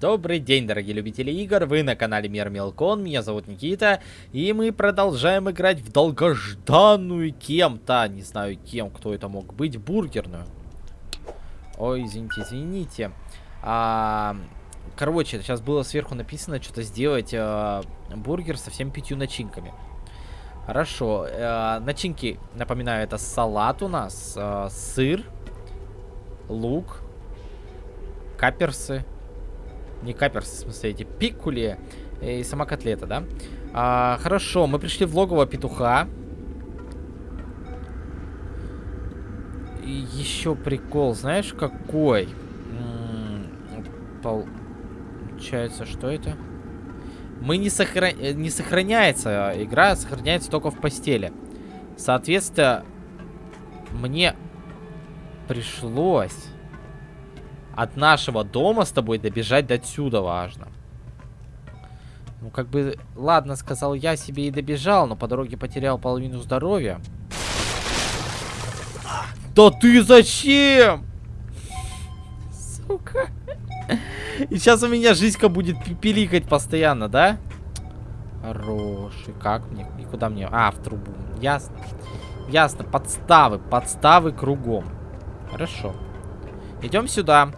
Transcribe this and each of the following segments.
Добрый день, дорогие любители игр, вы на канале Мир Мелкон, меня зовут Никита, и мы продолжаем играть в долгожданную кем-то, не знаю кем, кто это мог быть, бургерную. Ой, извините, извините. А, короче, сейчас было сверху написано что-то сделать а, бургер со всеми пятью начинками. Хорошо, а, начинки, напоминаю, это салат у нас, а, сыр, лук, каперсы, не каперсы, в смысле, эти пикули и сама котлета, да? А, хорошо, мы пришли в логово петуха. И еще прикол, знаешь, какой? Получается, что это? Мы не, сохран... не сохраняется игра, сохраняется только в постели. Соответственно, мне пришлось от нашего дома с тобой добежать до отсюда важно. Ну, как бы, ладно, сказал я себе и добежал, но по дороге потерял половину здоровья. Да ты зачем? Сука. И сейчас у меня жизнька будет пиликать постоянно, да? Хороший. Как мне? И куда мне? А, в трубу. Ясно. Ясно. Подставы. Подставы кругом. Хорошо. Идем сюда.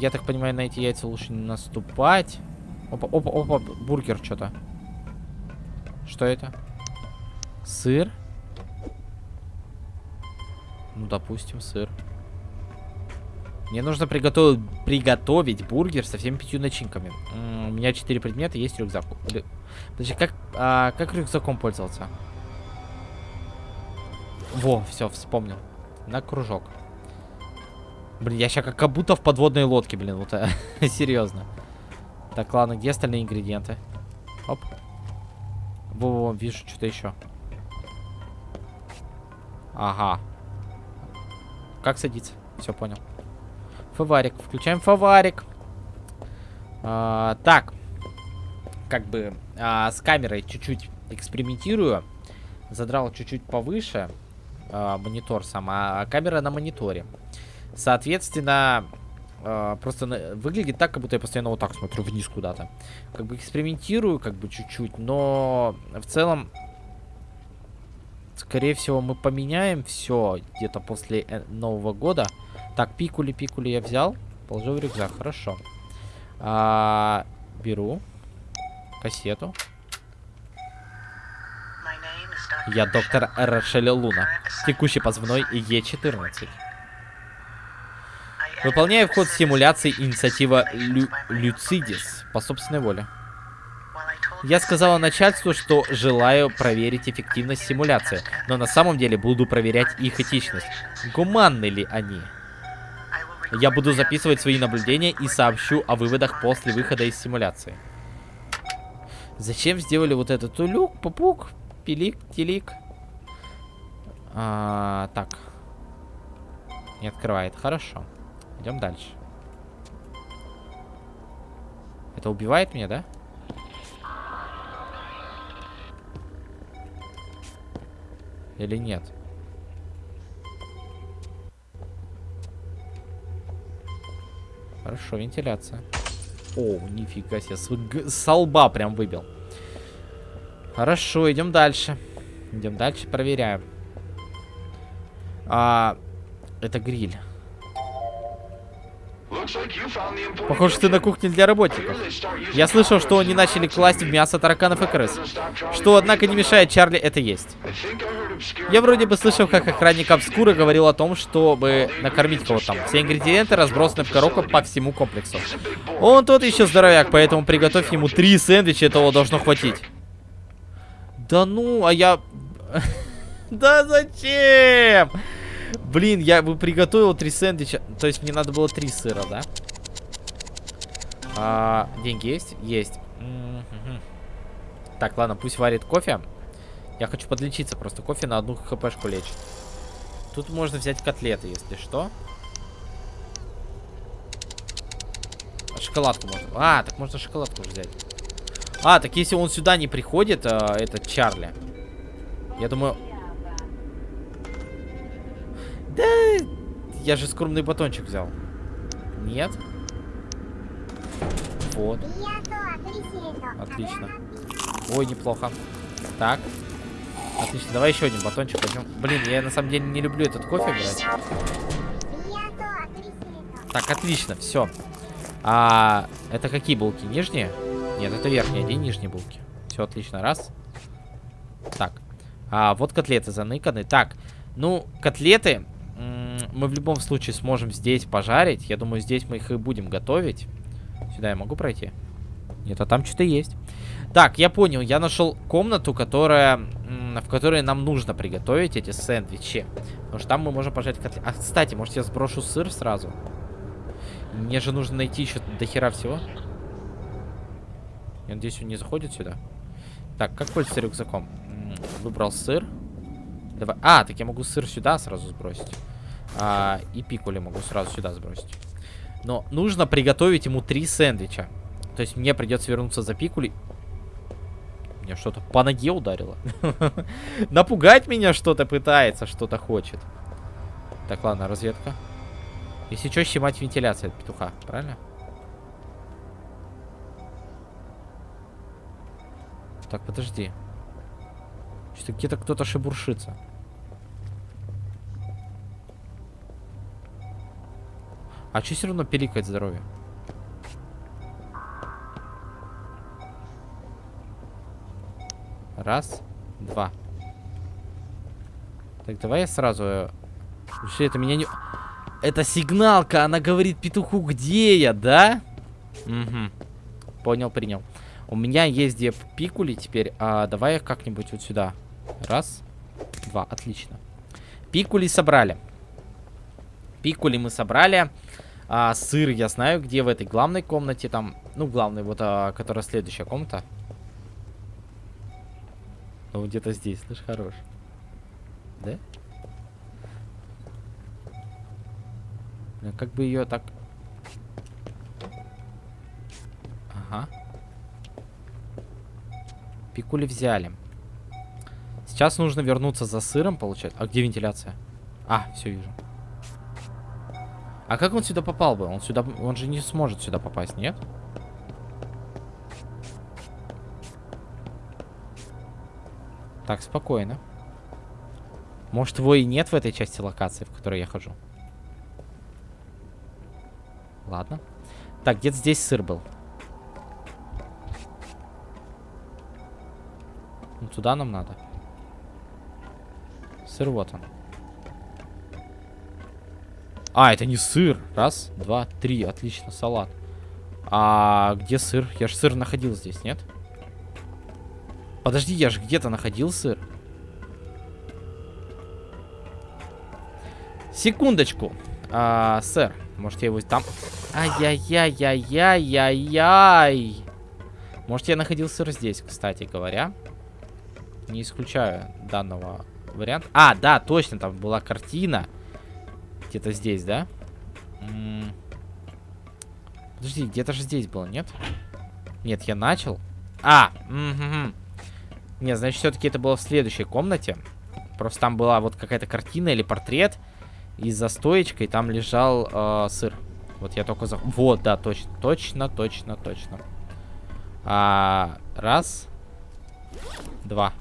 Я так понимаю, на эти яйца лучше не наступать. Опа, опа, опа, бургер что-то. Что это? Сыр? Ну, допустим, сыр. Мне нужно приготовить, приготовить бургер со всеми пятью начинками. У меня четыре предмета, есть рюкзак. Подожди, как, а, как рюкзаком пользоваться? Во, все, вспомнил. На кружок. Блин, я сейчас как будто в подводной лодке, блин, вот серьезно. Так, ладно, где остальные ингредиенты? Оп. Во-во, вижу что-то еще. Ага. Как садиться? Все, понял. Фаварик. Включаем фаварик. А, так. Как бы а, с камерой чуть-чуть экспериментирую. Задрал чуть-чуть повыше а, монитор сам, а камера на мониторе. Соответственно, э, просто выглядит так, как будто я постоянно вот так смотрю вниз куда-то. Как бы экспериментирую, как бы чуть-чуть, но в целом, скорее всего, мы поменяем все где-то после э, Нового года. Так, пикули-пикули я взял, положил в рюкзак, хорошо. А, беру кассету. Я доктор Рошель Луна, текущий позывной Е14. Выполняя вход симуляции инициатива Лю Люцидис по собственной воле. Я сказала начальству, что желаю проверить эффективность симуляции, но на самом деле буду проверять их этичность. Гуманны ли они? Я буду записывать свои наблюдения и сообщу о выводах после выхода из симуляции. Зачем сделали вот этот улюк, пупук, пилик, телик? А, так. Не открывает. Хорошо. Идем дальше. Это убивает меня, да? Или нет? Хорошо, вентиляция. О, нифига себе, с, прям выбил. Хорошо, идем дальше. Идем дальше, проверяем. А, это гриль. Похоже, ты на кухне для работников. Я слышал, что они начали класть в мясо тараканов и крыс. Что, однако, не мешает Чарли это есть. Я вроде бы слышал, как охранник Обскура говорил о том, чтобы накормить кого-то там. Все ингредиенты разбросаны в коробках по всему комплексу. Он тот еще здоровяк, поэтому приготовь ему три сэндвича, этого должно хватить. Да ну, а я... Да зачем? Блин, я бы приготовил три сэндвича. То есть мне надо было три сыра, да? А, деньги есть? Есть. Так, ладно, пусть варит кофе. Я хочу подлечиться просто. Кофе на одну хпшку лечит. Тут можно взять котлеты, если что. Шоколадку можно. А, так можно шоколадку взять. А, так если он сюда не приходит, а, этот Чарли. Я думаю, да, я же скромный батончик взял. Нет? Вот. Отлично. Ой, неплохо. Так. Отлично, давай еще один батончик возьмем. Блин, я на самом деле не люблю этот кофе брать. Так, отлично, все. А это какие булки? Нижние? Нет, это верхние, где нижние булки? Все отлично, раз. Так. А, вот котлеты заныканы. Так, ну, котлеты мы в любом случае сможем здесь пожарить. Я думаю, здесь мы их и будем готовить. Сюда я могу пройти? Нет, а там что-то есть. Так, я понял. Я нашел комнату, которая, в которой нам нужно приготовить эти сэндвичи. Потому что там мы можем пожарить котлеты. А, кстати, может я сброшу сыр сразу? Мне же нужно найти еще до хера всего. Я надеюсь, он не заходит сюда. Так, как пользоваться рюкзаком? Выбрал сыр. Давай. А, так я могу сыр сюда сразу сбросить. А, и пикули могу сразу сюда сбросить. Но нужно приготовить ему три сэндвича. То есть мне придется вернуться за пикули. Мне что-то по ноге ударило. Напугать меня что-то пытается, что-то хочет. Так, ладно, разведка. Если что, снимать вентиляция от петуха, правильно? Так, подожди. Что-то где-то кто-то шебуршится. А что все равно пиликает здоровье? Раз, два. Так, давай я сразу... Вообще, это меня не... Это сигналка, она говорит петуху, где я, да? Угу. Понял, принял. У меня есть где пикули теперь. А давай их как-нибудь вот сюда. Раз, два, отлично. Пикули собрали. Пикули мы собрали. А, сыр я знаю, где в этой главной комнате там. Ну, главной, вот, а, которая следующая комната. Ну, где-то здесь, слышь, хорош. Да? Ну, как бы ее так... Ага. Пикули взяли. Сейчас нужно вернуться за сыром, получать. А где вентиляция? А, все вижу. А как он сюда попал бы? Он сюда, он же не сможет сюда попасть, нет? Так, спокойно. Может, его и нет в этой части локации, в которой я хожу. Ладно. Так, где-то здесь сыр был. Ну, туда нам надо. Сыр вот он. А, это не сыр. Раз, два, три. Отлично, салат. А где сыр? Я же сыр находил здесь, нет? Подожди, я же где-то находил сыр. Секундочку. А, сэр, может я его там... Ай-яй-яй-яй-яй-яй-яй. Может я находил сыр здесь, кстати говоря. Не исключаю данного варианта. А, да, точно, там была картина. Где-то здесь, да? Подожди, где-то же здесь было, нет? Нет, я начал. А, угу. Нет, значит, все-таки это было в следующей комнате. Просто там была вот какая-то картина или портрет. И за стоечкой там лежал э, сыр. Вот я только за... Вот, да, точно, точно, точно, точно. А, раз. Два.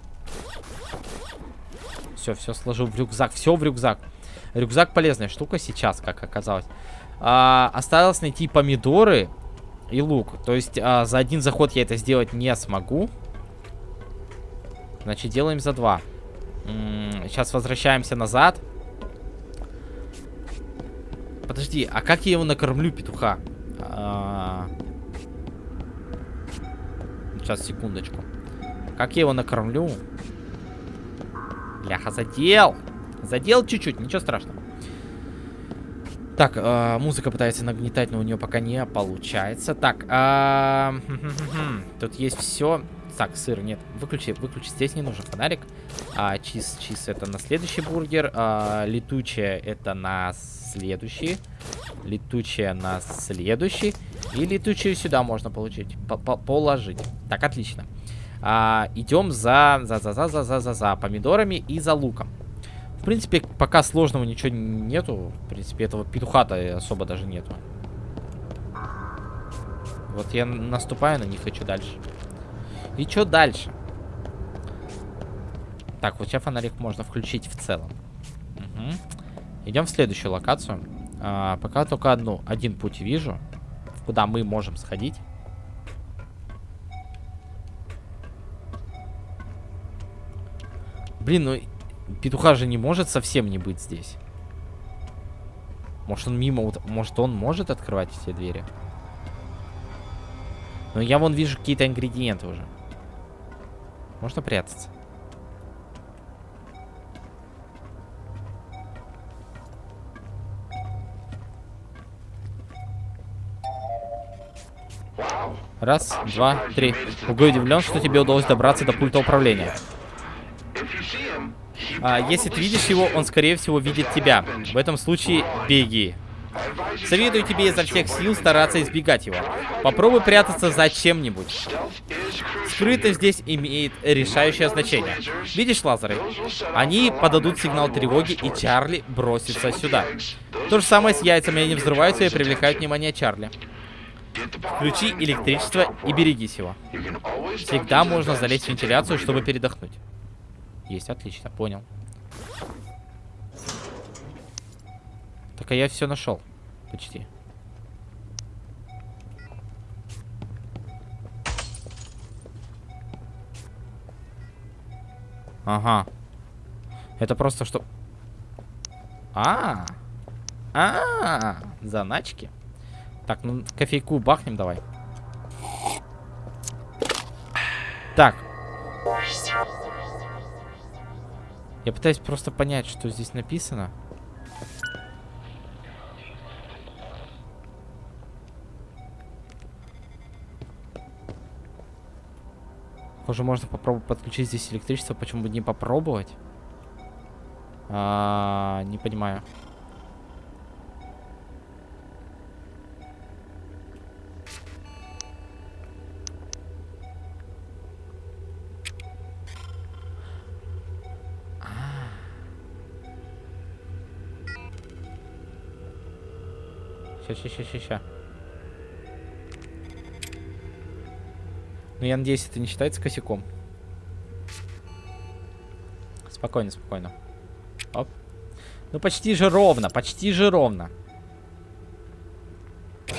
Все, все сложил в рюкзак. Все в рюкзак. Рюкзак полезная штука сейчас, как оказалось. А, осталось найти помидоры и лук. То есть а, за один заход я это сделать не смогу. Значит, делаем за два. М -м, сейчас возвращаемся назад. Подожди, а как я его накормлю, петуха? А... Сейчас, секундочку. Как я его накормлю? Бляха, задел. Задел чуть-чуть, ничего страшного. Так, э, музыка пытается нагнетать, но у нее пока не получается. Так, э, тут есть все. Так, сыр, нет, выключи, выключи. Здесь не нужен фонарик. А, чиз, чиз это на следующий бургер. А, летучая это на следующий. Летучая на следующий. И летучую сюда можно получить, по -по положить. Так, отлично. А, идем за, за, за, за, за, за, за, за помидорами и за луком. Принципе, пока сложного ничего нету. В принципе, этого петуха-то особо даже нету. Вот я наступаю на них и что дальше? И что дальше? Так, вот сейчас фонарик можно включить в целом. Угу. Идем в следующую локацию. А, пока только одну, один путь вижу, куда мы можем сходить. Блин, ну петуха же не может совсем не быть здесь. Может он мимо, может он может открывать эти двери? Но я вон вижу какие-то ингредиенты уже. Можно прятаться. Раз, два, три. Угу удивлен, что тебе удалось добраться до пульта управления. А, если ты видишь его, он, скорее всего, видит тебя. В этом случае беги. Советую тебе изо всех сил стараться избегать его. Попробуй прятаться за чем-нибудь. Скрытость здесь имеет решающее значение. Видишь лазеры? Они подадут сигнал тревоги, и Чарли бросится сюда. То же самое с яйцами. Они взрываются и привлекают внимание Чарли. Включи электричество и берегись его. Всегда можно залезть в вентиляцию, чтобы передохнуть. Есть, отлично, понял. Так, а я все нашел. Почти. Ага. Это просто что... А, -а, -а, -а заначки. Так, ну кофейку бахнем давай. Так. Я пытаюсь просто понять, что здесь написано. Похоже, можно попробовать подключить здесь электричество. Почему бы не попробовать? А, не понимаю. Ща, ща, ща, ща. Ну, я надеюсь, это не считается косяком. Спокойно, спокойно. Оп. Ну, почти же ровно, почти же ровно.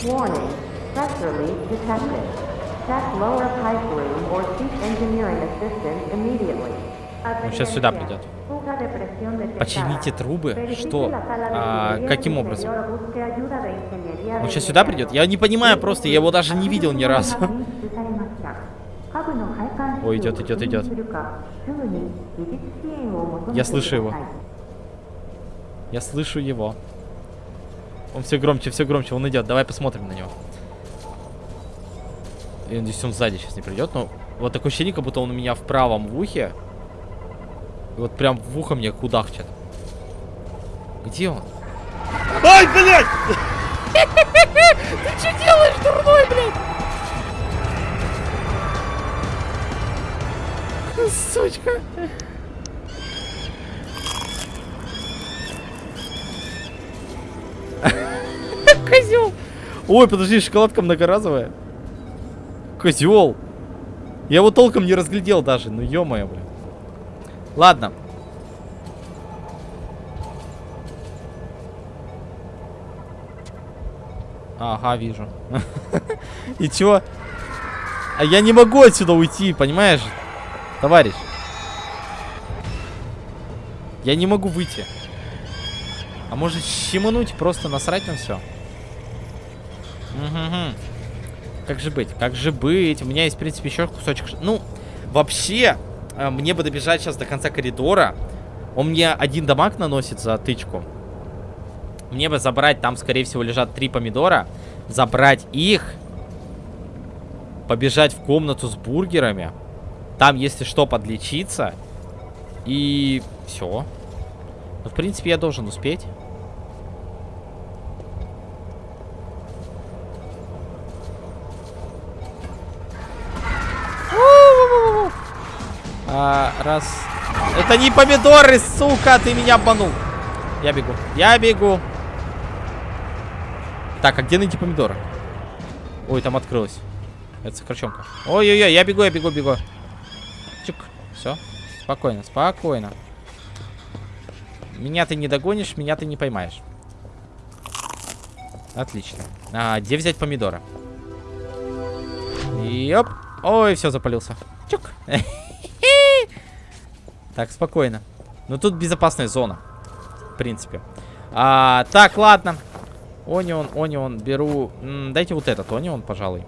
Warning. Press release detected. Check lower pipe room or seek engineering assistance immediately. Он сейчас сюда придет. Почините трубы? Что? А, каким образом? Он сейчас сюда придет? Я не понимаю просто, я его даже не видел ни разу. Ой, идет, идет, идет. Я слышу его. Я слышу его. Он все громче, все громче, он идет. Давай посмотрим на него. Я надеюсь, он сзади сейчас не придет, но вот такое ощущение, как будто он у меня в правом ухе. И вот прям в ухо мне кудахчет. Где он? Ай, блядь! Ты что делаешь, дурной, блядь? Сучка. Козел. Ой, подожди, шоколадка многоразовая. Козел. Я его толком не разглядел даже. Ну, ё-моё, блин. Ладно. Ага, вижу. И чё? А я не могу отсюда уйти, понимаешь? Товарищ. Я не могу выйти. А может щемануть, просто насрать на все? Угу. Как же быть? Как же быть? У меня есть, в принципе, еще кусочек... Ну, вообще, э, мне бы добежать сейчас до конца коридора. Он мне один дамаг наносит за тычку. Мне бы забрать, там, скорее всего, лежат три помидора. Забрать их. Побежать в комнату с бургерами. Там, если что, подлечиться. И все. Ну, в принципе, я должен успеть. А, раз. Это не помидоры, сука, ты меня обманул. Я бегу. Я бегу. Так, а где найти помидоры? Ой, там открылось. Это сокращенка. Ой-ой-ой, я бегу, я бегу, бегу. Чик. Все. Спокойно, спокойно. Меня ты не догонишь, меня ты не поймаешь. Отлично. А, где взять помидоры? Йоп. Ой, все, запалился. Чук. Так, спокойно. Ну, тут безопасная зона. В принципе. А, так, ладно. Онион, онион, беру... М, дайте вот этот онион, пожалуй.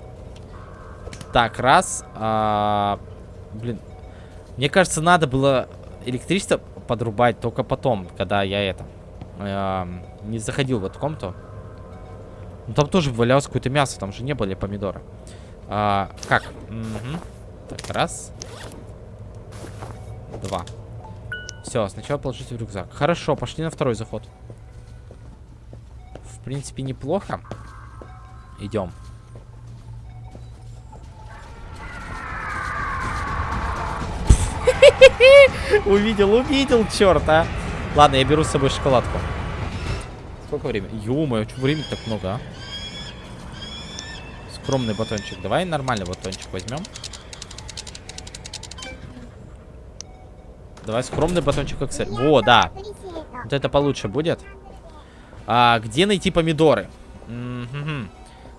Так, раз. А, блин. Мне кажется, надо было электричество подрубать только потом, когда я это... А, не заходил в эту комнату. Ну, там тоже валялось какое-то мясо, там же не были помидоры. А, как? Угу. Так, раз. Два. Все, сначала положите в рюкзак. Хорошо, пошли на второй заход. В принципе, неплохо. Идем. Увидел, увидел, черт, а. Ладно, я беру с собой шоколадку. Сколько времени? Ё-моё, времени так много, а? Скромный батончик. Давай нормальный батончик возьмем. Давай скромный батончик как цель. Во, да. Вот это получше будет. А, где найти помидоры? М -м -м.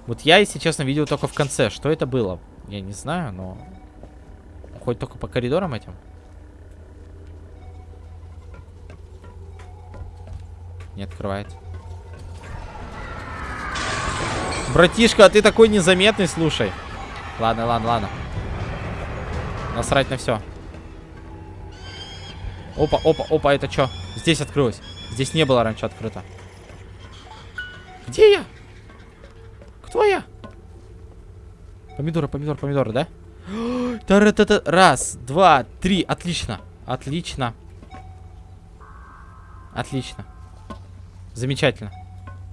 Вот я, если честно, видел только в конце. Что это было? Я не знаю, но... Хоть только по коридорам этим. Не открывает. Братишка, а ты такой незаметный, слушай. Ладно, ладно, ладно. Насрать на все. Опа, опа, опа, это что? Здесь открылось. Здесь не было раньше открыто. Где я? Кто я? Помидоры, помидоры, помидоры, да? Раз, два, три. Отлично. Отлично. Отлично. Замечательно.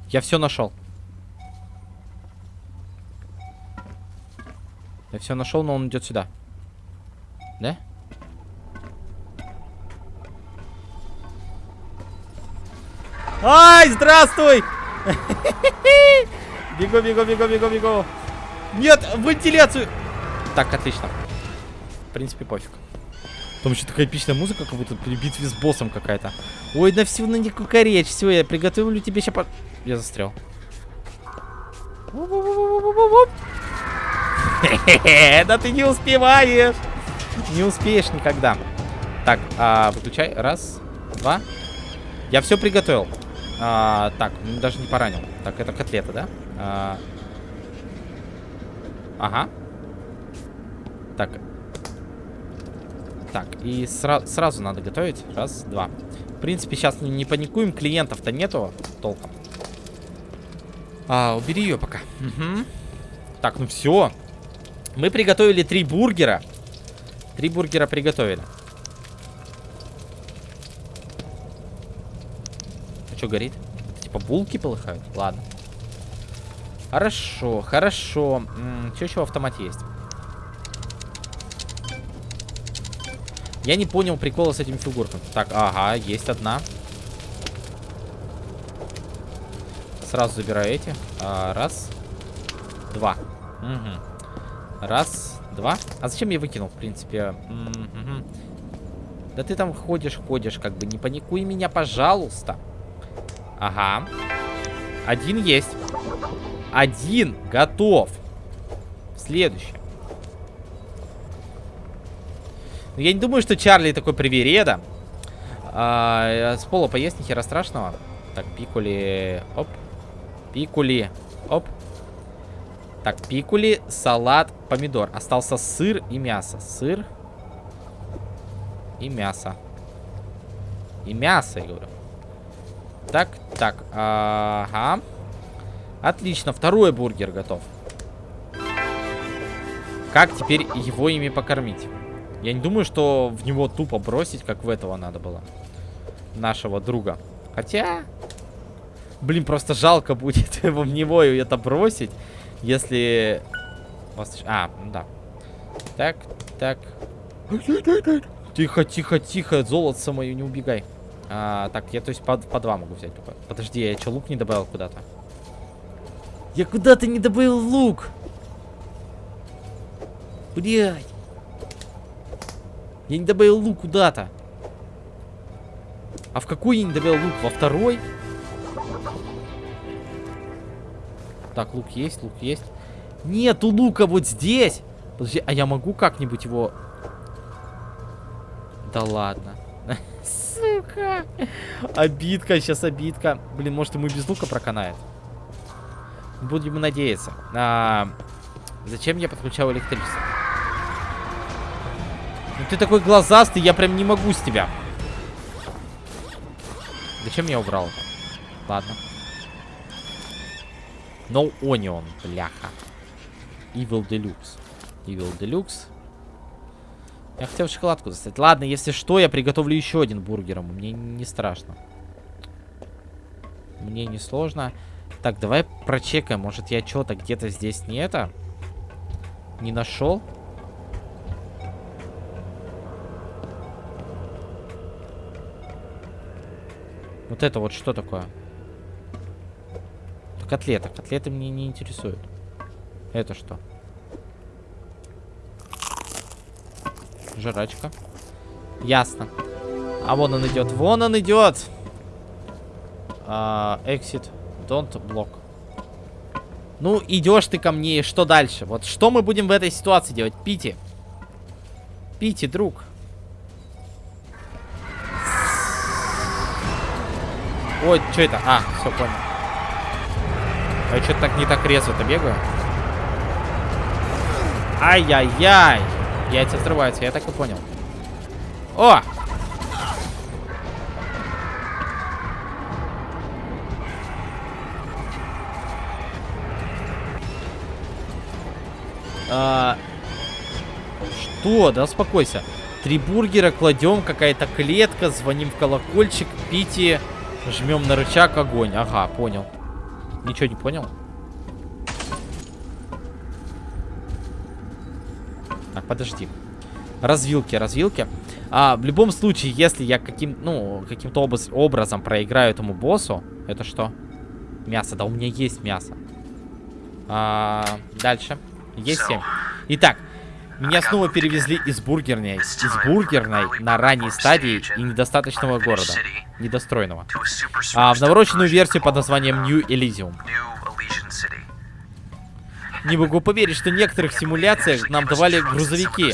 Я все нашел. Я все нашел, но он идет сюда. Да? Ай, здравствуй! Бегу, бегу, бегу, бегу, бегу. Нет, вентиляцию. Так, отлично. В принципе, пофиг. Там еще такая эпичная музыка, как будто при битве с боссом какая-то. Ой, на всю на не кукаречь. Все, я приготовлю тебе сейчас... По... Я застрял. Да ты не успеваешь. Не успеешь никогда. Так, а, выключай. Раз, два. Я все приготовил. А, так, даже не поранил. Так, это котлета, да? А, ага. Так. Так, и сра сразу надо готовить. Раз, два. В принципе, сейчас не, не паникуем. Клиентов-то нету толком. А, убери ее пока. Угу. Так, ну все. Мы приготовили три бургера. Три бургера приготовили. Что горит? Типа булки полыхают? Ладно. Хорошо, хорошо. Что еще в автомате есть? Я не понял прикола с этим фигурками. Так, ага, есть одна. Сразу забираю эти. А, раз. Два. Угу. Раз, два. А зачем я выкинул, в принципе? -м. Да ты там ходишь, ходишь, как бы. Не паникуй меня, пожалуйста. Ага. Один есть. Один готов. Следующий. Но я не думаю, что Чарли такой привереда. А, с пола поесть, ни хера страшного. Так, пикули. Оп. Пикули. Оп. Так, пикули, салат, помидор. Остался сыр и мясо. Сыр и мясо. И мясо, я говорю. Так, так. Ага. Отлично, второй бургер готов. Как теперь его ими покормить? Я не думаю, что в него тупо бросить, как в этого надо было. Нашего друга. Хотя... Блин, просто жалко будет в него это бросить. Если... А, ну да. Так, так. Тихо, тихо, тихо, золото мое, не убегай. А, так, я то есть по, по два могу взять только. Подожди, я что, лук не добавил куда-то? Я куда-то не добавил лук. Блядь. Я не добавил лук куда-то. А в какой я не добавил лук? Во второй? Так, лук есть, лук есть. Нету лука вот здесь. Подожди, а я могу как-нибудь его... Да ладно. Сука. Обидка, сейчас обидка. Блин, может ему без лука проканает. Будем надеяться. А, зачем я подключал электричество? Ну ты такой глазастый, я прям не могу с тебя. Зачем я убрал? Ладно. No Onion, бляха. Evil Deluxe. Evil Deluxe. Я хотел шоколадку достать. Ладно, если что, я приготовлю еще один бургер. Мне не страшно. Мне не сложно. Так, давай прочекаем. Может, я что-то где-то здесь не это? Не нашел? Вот это вот что такое? Котлета. Котлеты мне не интересуют. Это что? Жрачка. Ясно. А вон он идет. Вон он идет. А, exit. Don't block. Ну, идешь ты ко мне, и что дальше? Вот что мы будем в этой ситуации делать? Пити. Пити, друг. Ой, что это? А, все, понял. А я что-то так не так резво-то бегаю. Ай-яй-яй. Яйца взрываются, я так и понял. О! А, что? Да успокойся. Три бургера кладем, какая-то клетка, звоним в колокольчик, пите, жмем на рычаг, огонь. Ага, понял. Ничего не понял? Так, подожди. Развилки, развилки. А, в любом случае, если я каким, ну, каким-то образ, образом проиграю этому боссу, это что? Мясо, да у меня есть мясо. А, дальше. Есть 7. Итак, меня снова перевезли из бургерной, из бургерной на ранней стадии и недостаточного города, недостроенного, а в навороченную версию под названием New Elysium. Не могу поверить, что в некоторых симуляциях нам давали грузовики.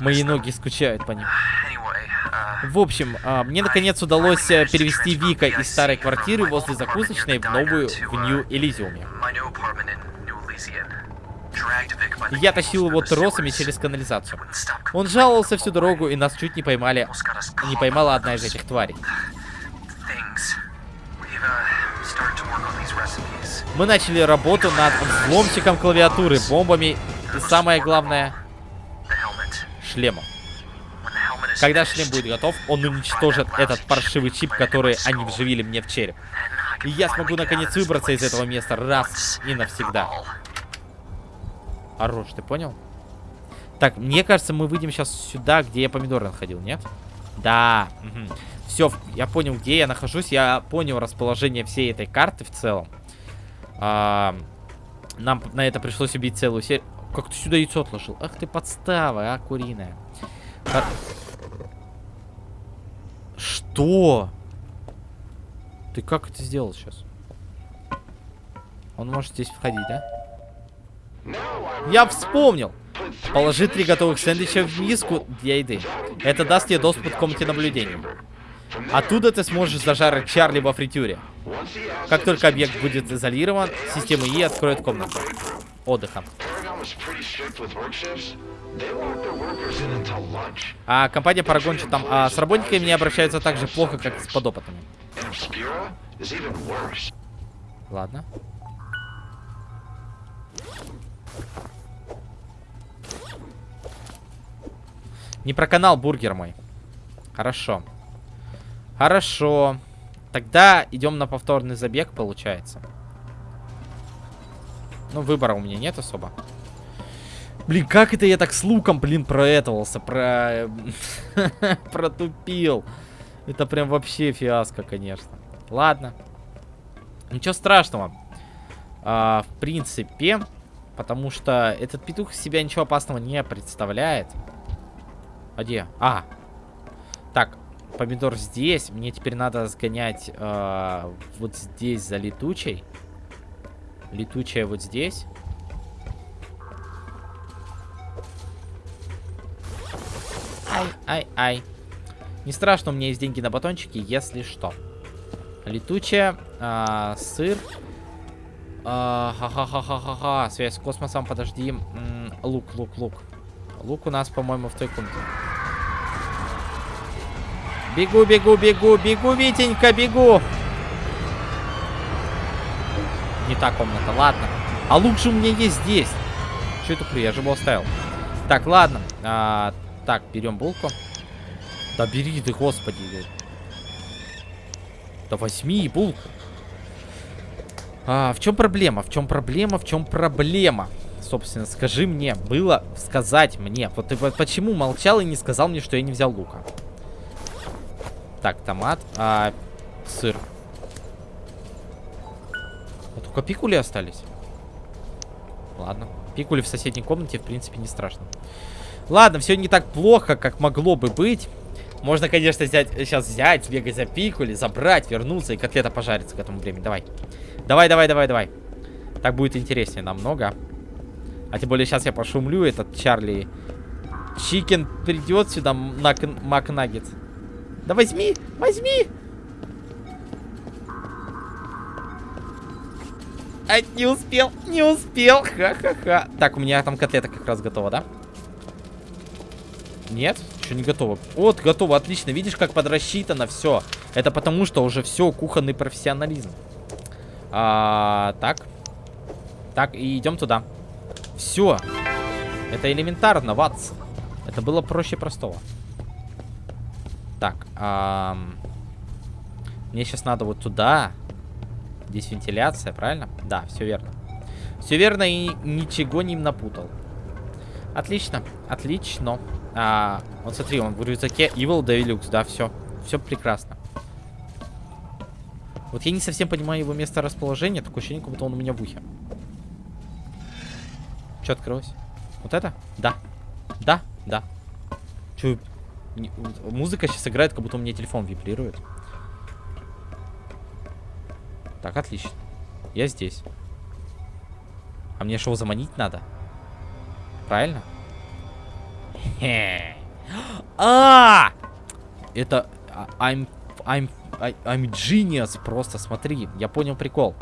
Мои ноги скучают по ним. В общем, а, мне наконец удалось э, перевести Вика из старой квартиры возле закусочной в новую в Нью Элизиуме. Я тащил его тросами через канализацию. Он жаловался всю дорогу, и нас чуть не поймали. Не поймала одна из этих тварей. Мы начали работу над взломщиком клавиатуры, бомбами и самое главное, шлемом. Когда шлем будет готов, он уничтожит этот паршивый чип, который они вживили мне в череп. И я смогу наконец выбраться из этого места раз и навсегда. Хорош, ты понял? Так, мне кажется, мы выйдем сейчас сюда, где я помидоры находил, нет? Да. Угу. Все, я понял, где я нахожусь. Я понял расположение всей этой карты в целом. А, нам на это пришлось убить целую серию. Как ты сюда яйцо отложил? Ах ты подстава, а, куриная. А... Что? Ты как это сделал сейчас? Он может здесь входить, да? Я вспомнил. Положи три готовых сэндвича в миску для еды. Это даст тебе доступ к комнате наблюдения. Оттуда ты сможешь зажарить Чарли во фритюре. Как только объект будет изолирован, система И откроет комнату отдыха. А компания что там а, с работниками не обращаются так же плохо, как с подопытными. Ладно. Не про канал бургер мой. Хорошо. Хорошо. Тогда идем на повторный забег, получается. Ну, выбора у меня нет особо. Блин, как это я так с луком, блин, проэтовался, про... протупил. Это прям вообще фиаско, конечно. Ладно. Ничего страшного. А, в принципе, Потому что этот петух из себя ничего опасного не представляет. А где? А. Так, помидор здесь. Мне теперь надо сгонять э, вот здесь за летучей. Летучая вот здесь. Ай, ай, ай. Не страшно, у меня есть деньги на батончики, если что. Летучая, э, сыр. Ха-ха-ха-ха-ха-ха. Связь с космосом, подожди. М -м, лук, лук, лук. Лук у нас, по-моему, в той комнате. Бегу, бегу, бегу, бегу, Витенька, бегу. Не та комната, ладно. А лук же у меня есть здесь. Что это я же его оставил. Так, ладно. А, так, берем булку. Да бери ты, господи. Да возьми булку. А, в чем проблема? В чем проблема? В чем проблема? Собственно, скажи мне, было сказать мне. Вот ты почему молчал и не сказал мне, что я не взял лука? Так, томат, а, сыр. А только пикули остались. Ладно. Пикули в соседней комнате, в принципе, не страшно. Ладно, все не так плохо, как могло бы быть. Можно, конечно, взять, сейчас взять, бегать за пикули, забрать, вернуться и котлета пожарится к этому времени. Давай. Давай, давай, давай, давай. Так будет интереснее намного. А тем более сейчас я пошумлю, этот Чарли Чикен придет сюда, Макнаггет. Да возьми, возьми! А, не успел, не успел, ха-ха-ха. Так, у меня там котлета как раз готова, да? Нет, еще не готово. Вот, готово, отлично. Видишь, как подрасчитано все. Это потому, что уже все, кухонный профессионализм. А, так. Так, и идем туда. Все. Это элементарно, Ватс. Это было проще простого. Так. А, мне сейчас надо вот туда. Здесь вентиляция, правильно? Да, все верно. Все верно и ничего не напутал. Отлично, отлично. А, вот смотри, он в рюкзаке Evil Deluxe, да, все. Все прекрасно. Вот я не совсем понимаю его место расположения. Такое ощущение, как будто он у меня в ухе. Что открылось? Вот это? Да. Да, да. Че? Музыка сейчас играет, как будто у меня телефон вибрирует. Так, отлично. Я здесь. А мне что, заманить надо? Правильно? А! Это... А, I'm... I'm I'm genius просто, смотри. Я понял прикол.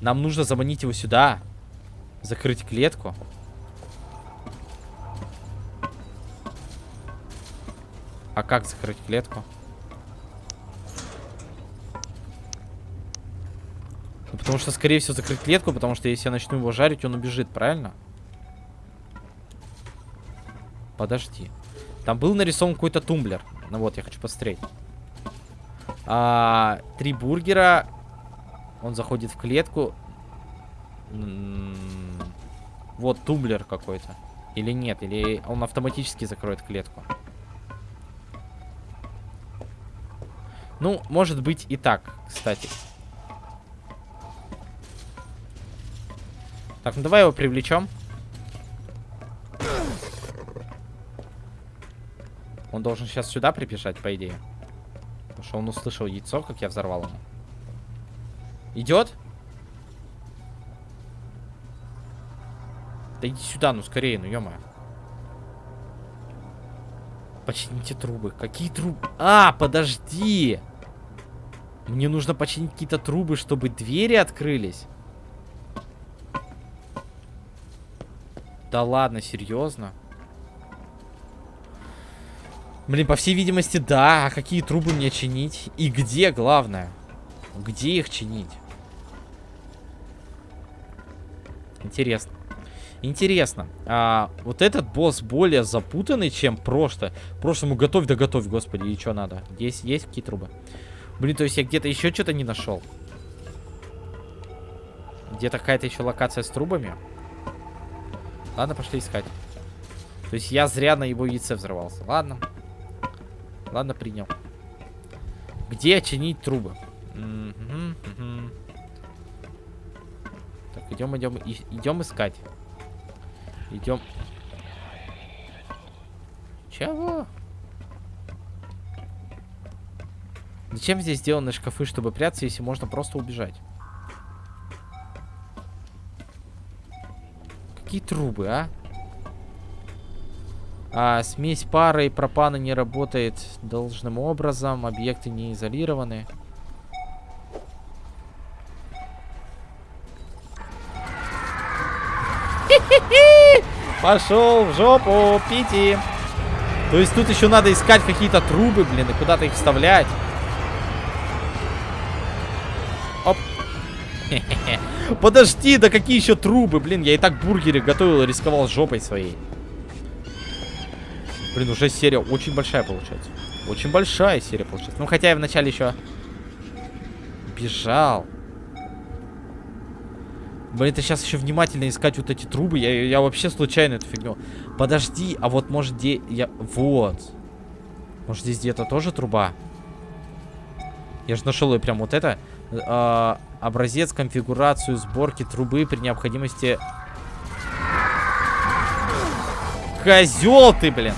Нам нужно заманить его сюда. Закрыть клетку. А как закрыть клетку? Ну, потому что, скорее всего, закрыть клетку, потому что если я начну его жарить, он убежит, правильно? Подожди. Там был нарисован какой-то тумблер. Ну вот, я хочу посмотреть. А, три бургера. Он заходит в клетку. Вот тумблер какой-то. Или нет, или он автоматически закроет клетку. Ну, может быть и так, кстати. Так, ну давай его привлечем. Он должен сейчас сюда прибежать, по идее. Потому что он услышал яйцо, как я взорвал ему. Идет? Да иди сюда, ну скорее, ну ё -моё. Почините трубы. Какие трубы? А, подожди! Мне нужно починить какие-то трубы, чтобы двери открылись. Да ладно, серьезно? Блин, по всей видимости, да. А какие трубы мне чинить? И где, главное? Где их чинить? Интересно. Интересно. А, вот этот босс более запутанный, чем прошлое. Прошлому готовь да готовь, господи. И что надо? Здесь есть какие трубы? Блин, то есть я где-то еще что-то не нашел. Где-то какая-то еще локация с трубами. Ладно, пошли искать. То есть я зря на его яйце взорвался. Ладно. Ладно, принял. Где чинить трубы? Так, идем, идем, идем искать. Идем. Чего? Зачем здесь сделаны шкафы, чтобы прятаться, если можно просто убежать? Какие трубы, а? А, смесь пары и пропана не работает должным образом. Объекты не изолированы. Пошел в жопу, Пити. То есть тут еще надо искать какие-то трубы, блин, и куда-то их вставлять. Подожди, да какие еще трубы, блин, я и так бургеры готовил и рисковал жопой своей. Блин, уже серия очень большая получается. Очень большая серия получается. Ну, хотя я вначале еще бежал. Блин, это сейчас еще внимательно искать вот эти трубы. Я, я вообще случайно эту фигню. Подожди, а вот может где... Я... Вот. Может здесь где-то тоже труба? Я же нашел ее прям вот это. А, образец, конфигурацию сборки трубы при необходимости... Козел ты, блин!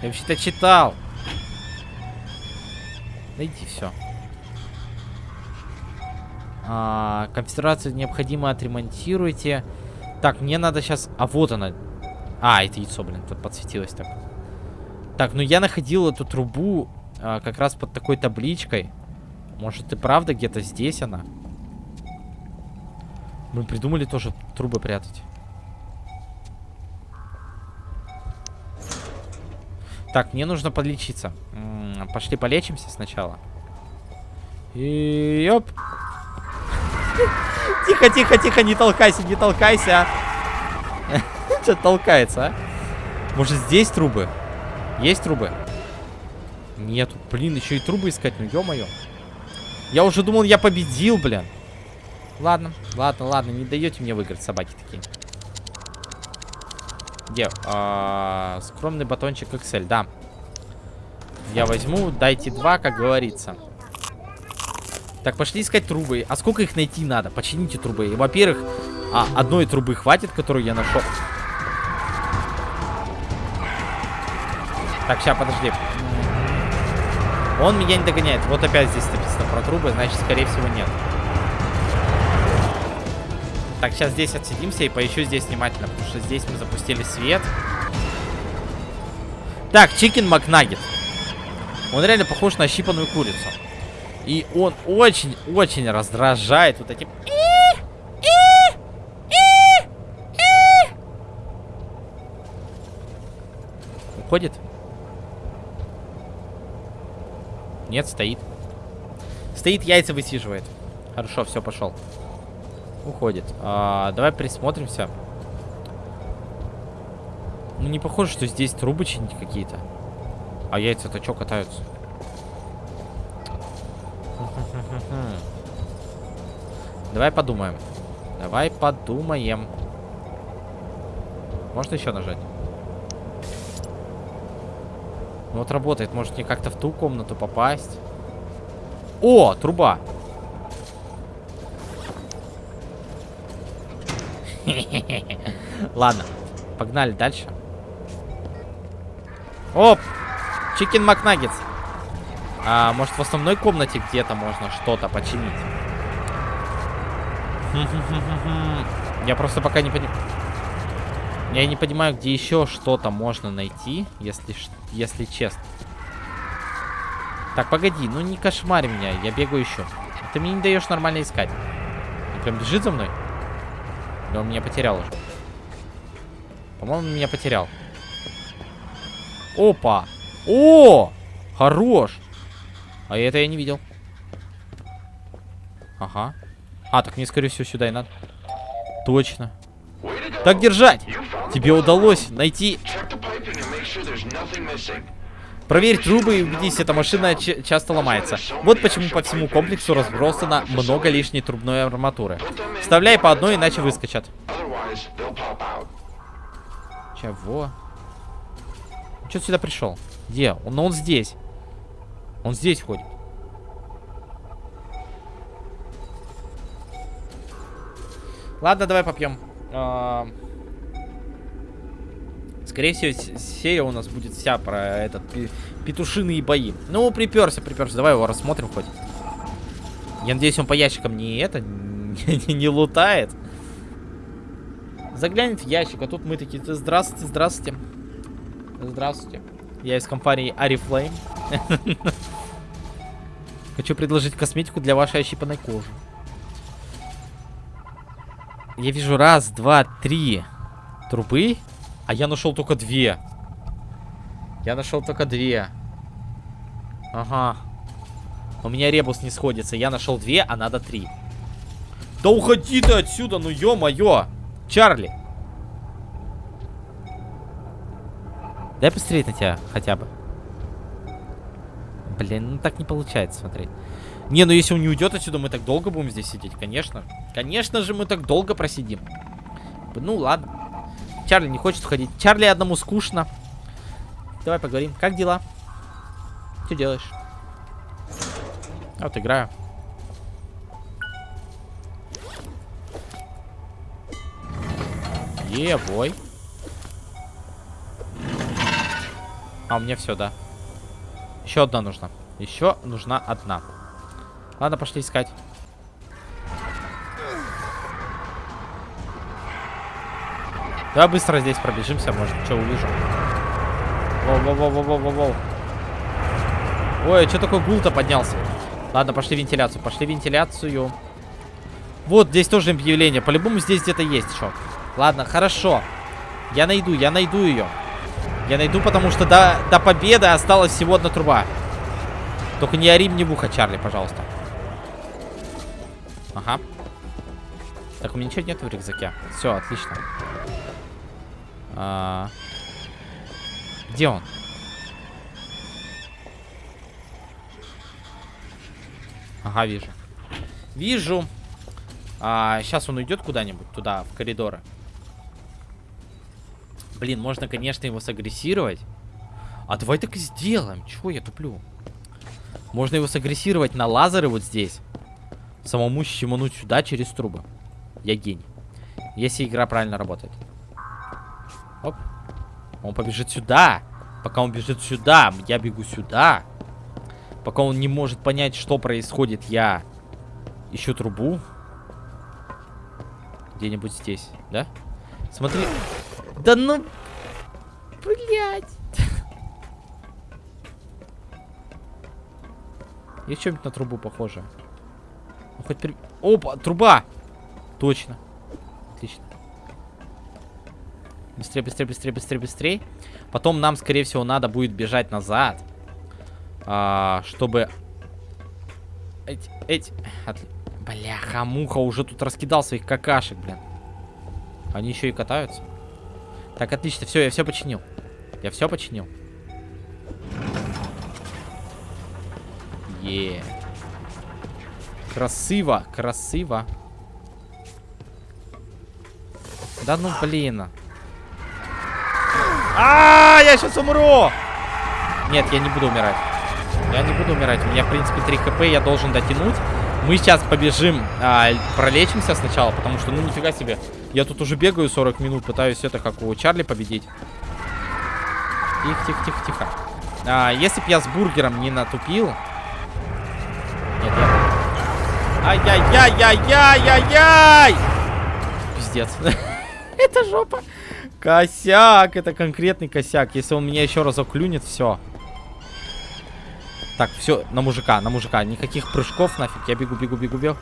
Я вообще-то читал. Найди все. А, конфигурацию необходимо отремонтируйте. Так, мне надо сейчас... А, вот она. А, это яйцо, блин, тут подсветилось так. Так, ну я находил эту трубу а, как раз под такой табличкой. Может и правда где-то здесь она? Мы придумали тоже трубы прятать. Так, мне нужно подлечиться. М -м, пошли полечимся сначала. И... Оп. Тихо, тихо, тихо, не толкайся, не толкайся. Что толкается, а? Может здесь трубы? Есть трубы? Нету. Блин, еще и трубы искать, ну ё-моё. Я уже думал, я победил, блин. Ладно, ладно, ладно, не даете мне выиграть, собаки такие. Где? А, скромный батончик Excel, да. Я возьму, дайте два, как говорится. Так, пошли искать трубы. А сколько их найти надо? Почините трубы. Во-первых, а, одной трубы хватит, которую я нашел. Так, сейчас, подожди. Он меня не догоняет. Вот опять здесь написано про трубы, значит, скорее всего, нет. Так, сейчас здесь отсидимся и поищу здесь внимательно, потому что здесь мы запустили свет. Так, чикен макнагет. Он реально похож на щипанную курицу. И он очень-очень раздражает вот этим... Уходит? Нет, стоит. Стоит, яйца высиживает. Хорошо, все, пошел. Уходит. А, давай присмотримся. Ну, не похоже, что здесь трубы чинить какие-то. А яйца-то что катаются? Давай подумаем. Давай подумаем. Можно еще нажать? Ну вот работает. Может мне как-то в ту комнату попасть? О, труба. Ладно, погнали дальше. Оп! Чикен Макнаггетс. А, может, в основной комнате где-то можно что-то починить? Я просто пока не понимаю... Я не понимаю, где еще что-то можно найти, если, если честно. Так, погоди, ну не кошмарь меня, я бегаю еще. Ты мне не даешь нормально искать. Он прям бежит за мной? Да он меня потерял уже. По-моему, меня потерял. Опа! О! Хорош! А это я не видел. Ага. А, так мне, скорее всего, сюда и надо. Точно. Так держать! Тебе удалось найти... Проверь трубы и убедись, эта машина часто ломается. Вот почему по всему комплексу разбросано много лишней трубной арматуры. Вставляй по одной, иначе выскочат. Чего? Че сюда пришел? Где? Он, он здесь. Он здесь ходит. Ладно, давай попьем. А, Скорее всего, серия у нас будет вся про этот петушиные бои. Ну, приперся, приперся. Давай его рассмотрим хоть. Я надеюсь, он по ящикам не это, не, не лутает. Заглянет в ящик, а тут мы такие, здравствуйте, здравствуйте. Здравствуйте. Я из компании Арифлейм. Хочу предложить косметику для вашей ощипанной кожи. Я вижу раз, два, три трубы. А я нашел только две. Я нашел только две. Ага. У меня ребус не сходится. Я нашел две, а надо три. Да уходи ты отсюда, ну ё-моё. Чарли. Дай посмотреть на тебя хотя бы. Блин, ну так не получается смотреть. Не, ну если он не уйдет отсюда, мы так долго будем здесь сидеть, конечно. Конечно же, мы так долго просидим. Ну, ладно. Чарли не хочет уходить. Чарли одному скучно. Давай поговорим. Как дела? Что делаешь? Вот играю. Евой. А, у меня все, да. Еще одна нужна. Еще нужна одна. Ладно, пошли искать. Давай быстро здесь пробежимся, может, что увижу. Воу-воу-воу-воу-воу-воу. Ой, что такой гул-то поднялся? Ладно, пошли вентиляцию, пошли вентиляцию. Вот, здесь тоже объявление. По-любому здесь где-то есть что. Ладно, хорошо. Я найду, я найду ее. Я найду, потому что до, до победы осталась всего одна труба. Только не ори мне в ухо, Чарли, пожалуйста. Ага. Так, у меня ничего нет в рюкзаке. Все, отлично. А... Где он? Ага, вижу. Вижу. А, сейчас он уйдет куда-нибудь туда, в коридоры. Блин, можно, конечно, его сагрессировать. А давай так и сделаем. Чего я туплю? Можно его сагрессировать на лазеры вот здесь. Самому щемануть сюда через трубы. Я гений. Если игра правильно работает. Оп. Он побежит сюда. Пока он бежит сюда, я бегу сюда. Пока он не может понять, что происходит, я ищу трубу. Где-нибудь здесь, да? Смотри. Да ну... Блять. Есть что-нибудь на трубу похоже? Хоть при... Опа, труба! Точно. Отлично. Быстрее, быстрее, быстрее, быстрее, быстрее. Потом нам, скорее всего, надо будет бежать назад. А, чтобы... Эти, эти... От... Бляха, муха уже тут раскидал своих какашек, блин. Они еще и катаются. Так, отлично, все, я все починил. Я все починил. Е. Красиво, красиво. Да ну блин. А, я сейчас умру! Нет, я не буду умирать. Я не буду умирать. У меня, в принципе, 3 хп, я должен дотянуть. Мы сейчас побежим, а, пролечимся сначала, потому что, ну, нифига себе. Я тут уже бегаю 40 минут, пытаюсь это, как у Чарли, победить. Тихо, тихо, тихо, тихо. А, если бы я с бургером не натупил... Нет, я... Ай-яй-яй-яй-яй-яй-яй! Пиздец. это жопа. Косяк, это конкретный косяк. Если он меня еще разок клюнет, все. Так, все, на мужика, на мужика. Никаких прыжков нафиг. Я бегу, бегу, бегу, бегу.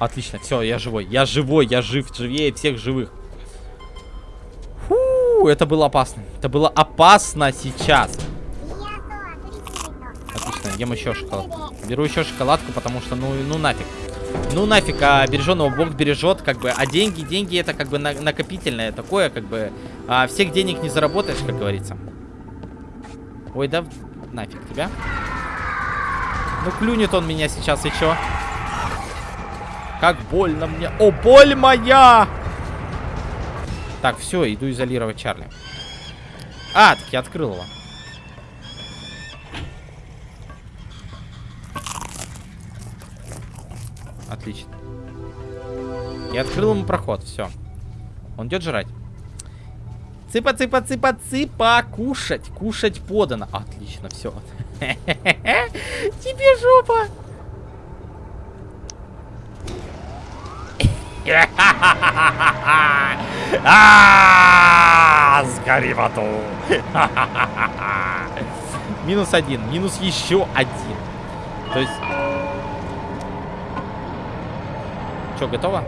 Отлично, все, я живой. Я живой, я жив, живее всех живых. Фу, это было опасно. Это было опасно сейчас. Ем еще шоколадку. Беру еще шоколадку, потому что, ну, ну нафиг. Ну нафиг, а береженного Бог бережет, как бы. А деньги, деньги это как бы на накопительное такое, как бы. А всех денег не заработаешь, как говорится. Ой, да нафиг тебя. Ну клюнет он меня сейчас чё? Как больно мне. О, боль моя! Так, все, иду изолировать Чарли. А, так я открыл его. Отлично. Я открыл ему проход, все. Он идет жрать. Цыпа, цыпа, цыпа, цыпа, кушать, кушать подано. Отлично, все. Тебе жопа. Сгори в аду. Минус один, минус еще один. То есть... Что, готово?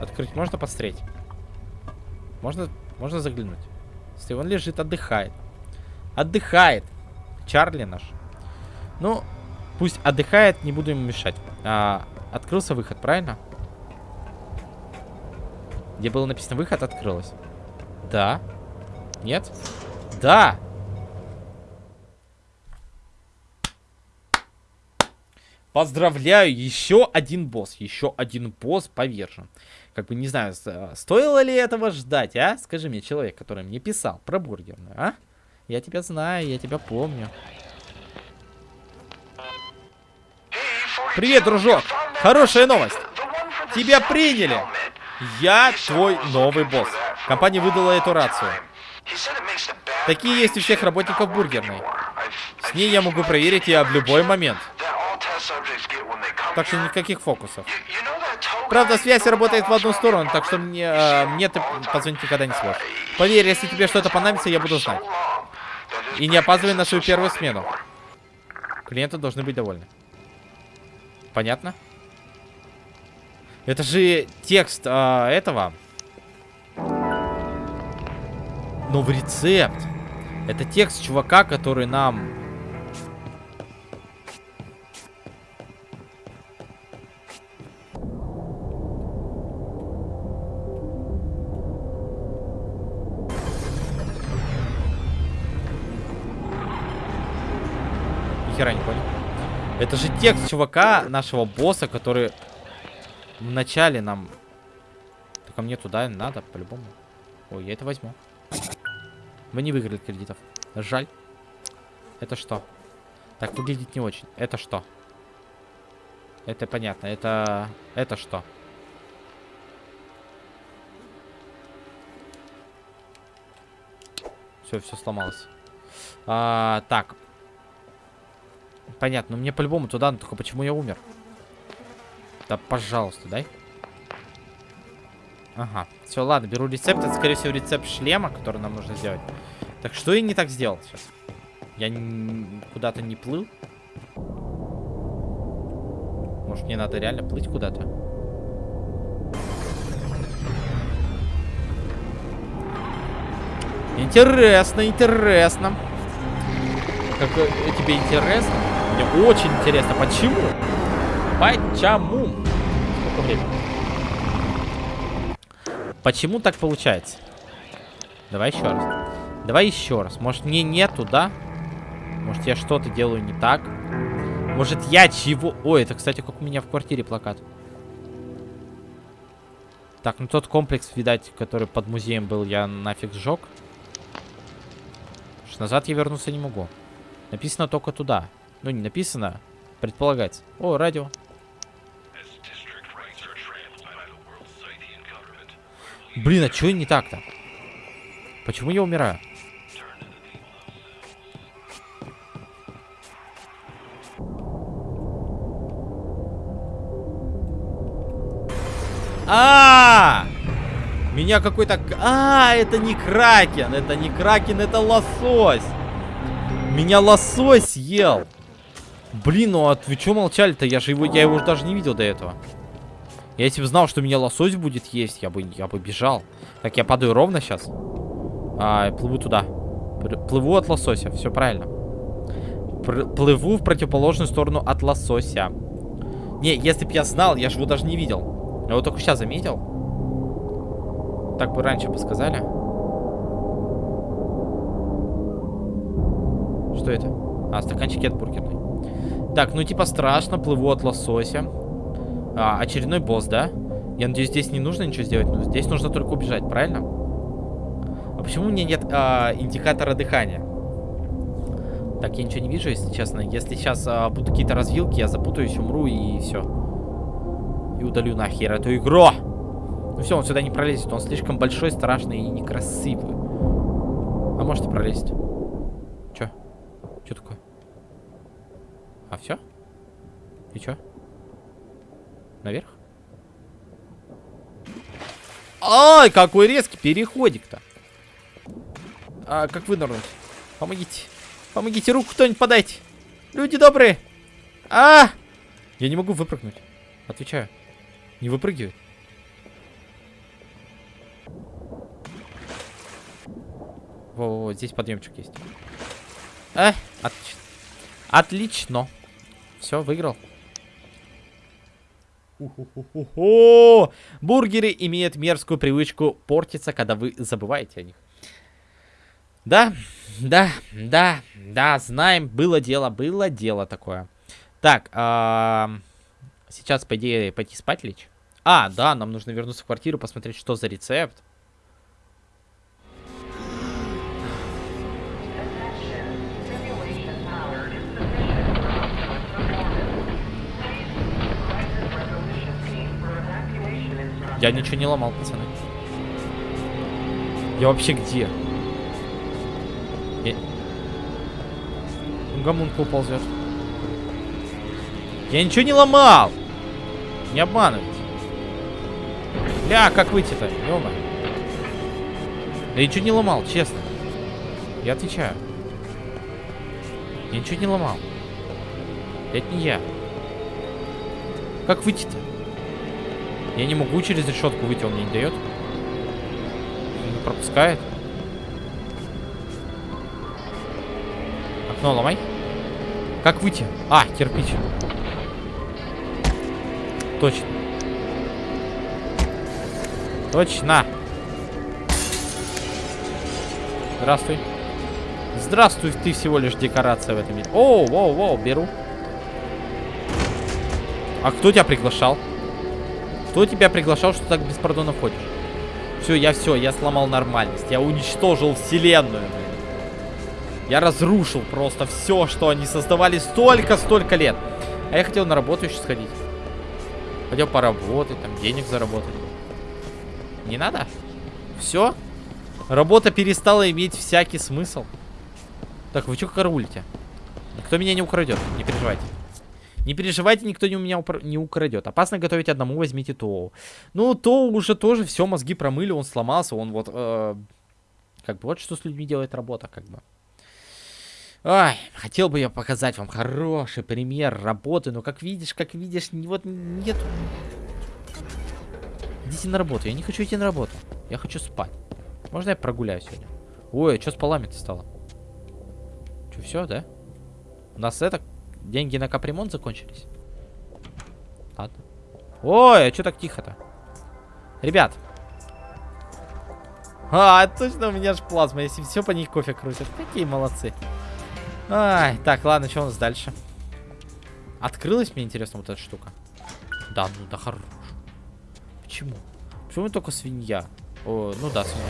Открыть можно посмотреть? Можно, можно заглянуть. Если он лежит, отдыхает. Отдыхает. Чарли наш. Ну, пусть отдыхает, не буду ему мешать. А, открылся выход, правильно? Где было написано выход, открылось. Да. Нет? Да. Поздравляю, еще один босс, еще один босс повержен. Как бы не знаю, стоило ли этого ждать, а? Скажи мне, человек, который мне писал про бургерную, а? Я тебя знаю, я тебя помню. Привет, дружок! Хорошая новость! Тебя приняли! Я твой новый босс. Компания выдала эту рацию. Такие есть у всех работников бургерной. С ней я могу проверить ее в любой момент. Так что никаких фокусов. Правда, связь работает в одну сторону, так что мне, э, мне ты позвонить никогда не сможешь. Поверь, если тебе что-то понадобится, я буду знать. И не опаздывай на свою первую смену. Клиенты должны быть довольны. Понятно? Это же текст э, этого. Новый рецепт. Это текст чувака, который нам хера не понял. Это же текст чувака, нашего босса, который в начале нам... Только мне туда надо, по-любому. Ой, я это возьму. Мы не выиграли кредитов. Жаль. Это что? Так выглядит не очень. Это что? Это понятно. Это... Это что? Все, все сломалось. А, так, Понятно, но мне по-любому туда, но только почему я умер? Да, пожалуйста, дай. Ага, все, ладно, беру рецепт. Это, скорее всего, рецепт шлема, который нам нужно сделать. Так, что я не так сделал сейчас? Я куда-то не плыл? Может, мне надо реально плыть куда-то? Интересно, интересно. Как э, тебе интересно? Мне очень интересно, почему? Почему? Сколько времени? Почему так получается? Давай еще раз. Давай еще раз. Может, мне нету, да? Может, я что-то делаю не так? Может, я чего... Ой, это, кстати, как у меня в квартире плакат. Так, ну тот комплекс, видать, который под музеем был, я нафиг сжег. Назад я вернуться не могу. Написано только туда. Ну, не написано. Предполагать. О, радио. Блин, а что не так-то? Почему я умираю? А, -а, -а! Меня какой-то... А, это не кракен, это не кракен, это лосось. Меня лосось ел. Блин, ну а вы что молчали-то? Я же его, я его даже не видел до этого. Я если бы знал, что меня лосось будет есть, я бы, я бы бежал. Так, я падаю ровно сейчас. А, плыву туда. Плыву от лосося, все правильно. Пр плыву в противоположную сторону от лосося. Не, если бы я знал, я же его даже не видел. Я его только сейчас заметил. Так бы раньше бы сказали. Что это? А, стаканчики от бургерной. Так, ну типа страшно, плыву от лосося. А, очередной босс, да? Я надеюсь, здесь не нужно ничего сделать. Но здесь нужно только убежать, правильно? А почему у меня нет а, индикатора дыхания? Так, я ничего не вижу, если честно. Если сейчас а, будут какие-то развилки, я запутаюсь, умру и все. И удалю нахер эту игру. Ну все, он сюда не пролезет. Он слишком большой, страшный и некрасивый. А может и пролезть. Че? Че такое? А все? И чё? Наверх? Ай, какой резкий переходик-то. А как вынырнуть? Помогите. Помогите, руку кто-нибудь подайте. Люди добрые. А! Я не могу выпрыгнуть. Отвечаю. Не выпрыгивает. Во-во-во, здесь подъемчик есть. А, отлично. Отлично. Все, выиграл. О, бургеры имеют мерзкую привычку портиться, когда вы забываете о них. Да, да, да, да, знаем, было дело, было дело такое. Так, а, сейчас, по идее, пойти спать лечь. А, да, нам нужно вернуться в квартиру, посмотреть, что за рецепт. Я ничего не ломал, пацаны. Я вообще где? Я... Гомункул ползет. Я ничего не ломал! Не обманывайте. Бля, как выйти-то? Ёма. Я ничего не ломал, честно. Я отвечаю. Я ничего не ломал. Это не я. Как выйти-то? Я не могу через решетку выйти, он мне не дает. Не пропускает. Окно ломай. Как выйти? А, кирпич. Точно. Точно. Здравствуй. Здравствуй, ты всего лишь декорация в этом мире. О, воу, воу, беру. А кто тебя приглашал? Кто тебя приглашал, что так без ходишь? Все, я все, я сломал нормальность. Я уничтожил вселенную. Я разрушил просто все, что они создавали столько-столько лет. А я хотел на работу еще сходить. Хотел поработать, там денег заработать. Не надо? Все? Работа перестала иметь всякий смысл. Так, вы что караулите? Никто меня не украдет, не переживайте. Не переживайте, никто не у меня не украдет. Опасно готовить одному, возьмите Тоу. Ну, Тоу уже тоже все, мозги промыли, он сломался, он вот... Э, как бы вот что с людьми делает работа, как бы. Ай, хотел бы я показать вам хороший пример работы, но как видишь, как видишь, вот нет... Идите на работу, я не хочу идти на работу. Я хочу спать. Можно я прогуляюсь сегодня? Ой, а что с полами-то стало? Что, все, да? У нас это Деньги на капремонт закончились? Ладно. Ой, а что так тихо-то? Ребят. А, точно у меня же плазма. Если все по ней кофе крутят. Какие молодцы. Ай, так, ладно, что у нас дальше? Открылась мне, интересно, вот эта штука? Да, ну да, хорош. Почему? Почему только свинья? О, ну да, свинья.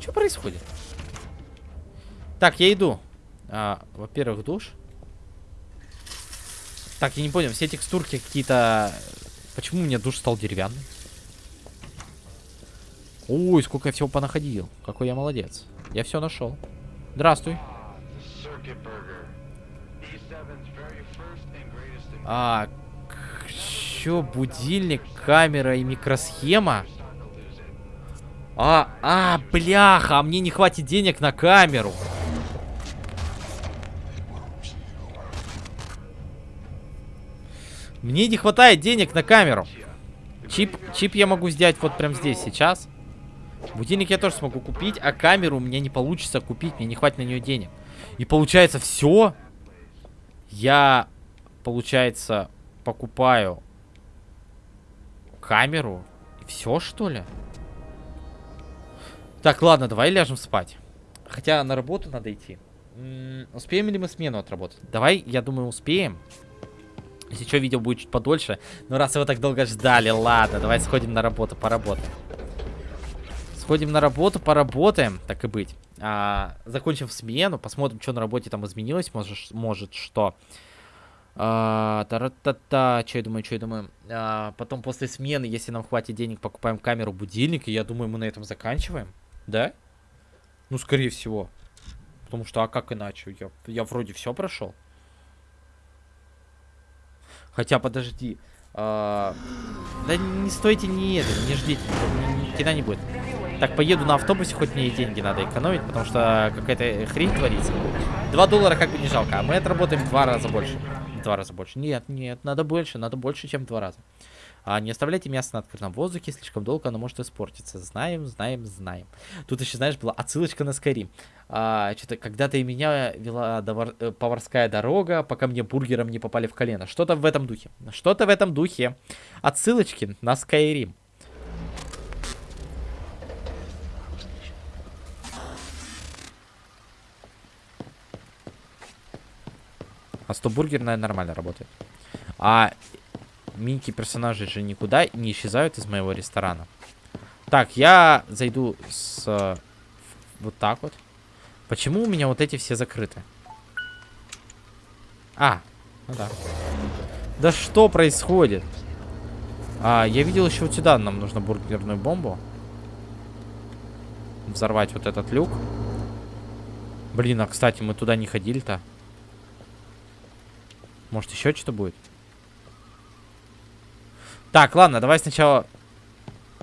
Что происходит? Так, я иду. А, Во-первых, душ. Так, я не понял, все текстурки какие-то... Почему у меня душ стал деревянный? Ой, сколько я всего понаходил. Какой я молодец. Я все нашел. Здравствуй. А, чё, будильник, камера и микросхема? А, а, бляха, а мне не хватит денег на камеру. Мне не хватает денег на камеру. Чип, чип я могу сделать вот прям здесь, сейчас. Будильник я тоже смогу купить, а камеру у меня не получится купить. Мне не хватит на нее денег. И получается все. Я, получается, покупаю камеру. Все, что ли? Так, ладно, давай ляжем спать. Хотя на работу надо идти. М -м, успеем ли мы смену отработать? Давай, я думаю, успеем. Если что, видео будет чуть подольше. Но раз его так долго ждали, ладно, давай сходим на работу, поработаем. Сходим на работу, поработаем, так и быть. А, закончим смену, посмотрим, что на работе там изменилось, может, может что. А, та-та-та, что я думаю, что я думаю. А, потом после смены, если нам хватит денег, покупаем камеру, будильник, и я думаю, мы на этом заканчиваем. Да? Ну, скорее всего. Потому что, а как иначе? Я, я вроде все прошел. Хотя, подожди. А, да не стойте, не это, не ждите, ни, ни не будет. Так, поеду на автобусе, хоть мне и деньги надо экономить, потому что какая-то хрень творится. 2 доллара как бы не жалко, а мы отработаем два раза больше два раза больше. Нет, нет, надо больше, надо больше, чем два раза. А, не оставляйте мясо на открытом воздухе, слишком долго оно может испортиться. Знаем, знаем, знаем. Тут еще, знаешь, была отсылочка на Скайрим. А, Что-то когда-то и меня вела довар... Э, поварская дорога, пока мне бургером не попали в колено. Что-то в этом духе. Что-то в этом духе. Отсылочки на Скайрим. А 100 бургер, наверное, нормально работает. А минки персонажи же никуда не исчезают из моего ресторана. Так, я зайду с... Вот так вот. Почему у меня вот эти все закрыты? А, ну да. Да что происходит? А, я видел еще вот сюда нам нужно бургерную бомбу. Взорвать вот этот люк. Блин, а кстати, мы туда не ходили-то. Может, еще что-то будет? Так, ладно, давай сначала...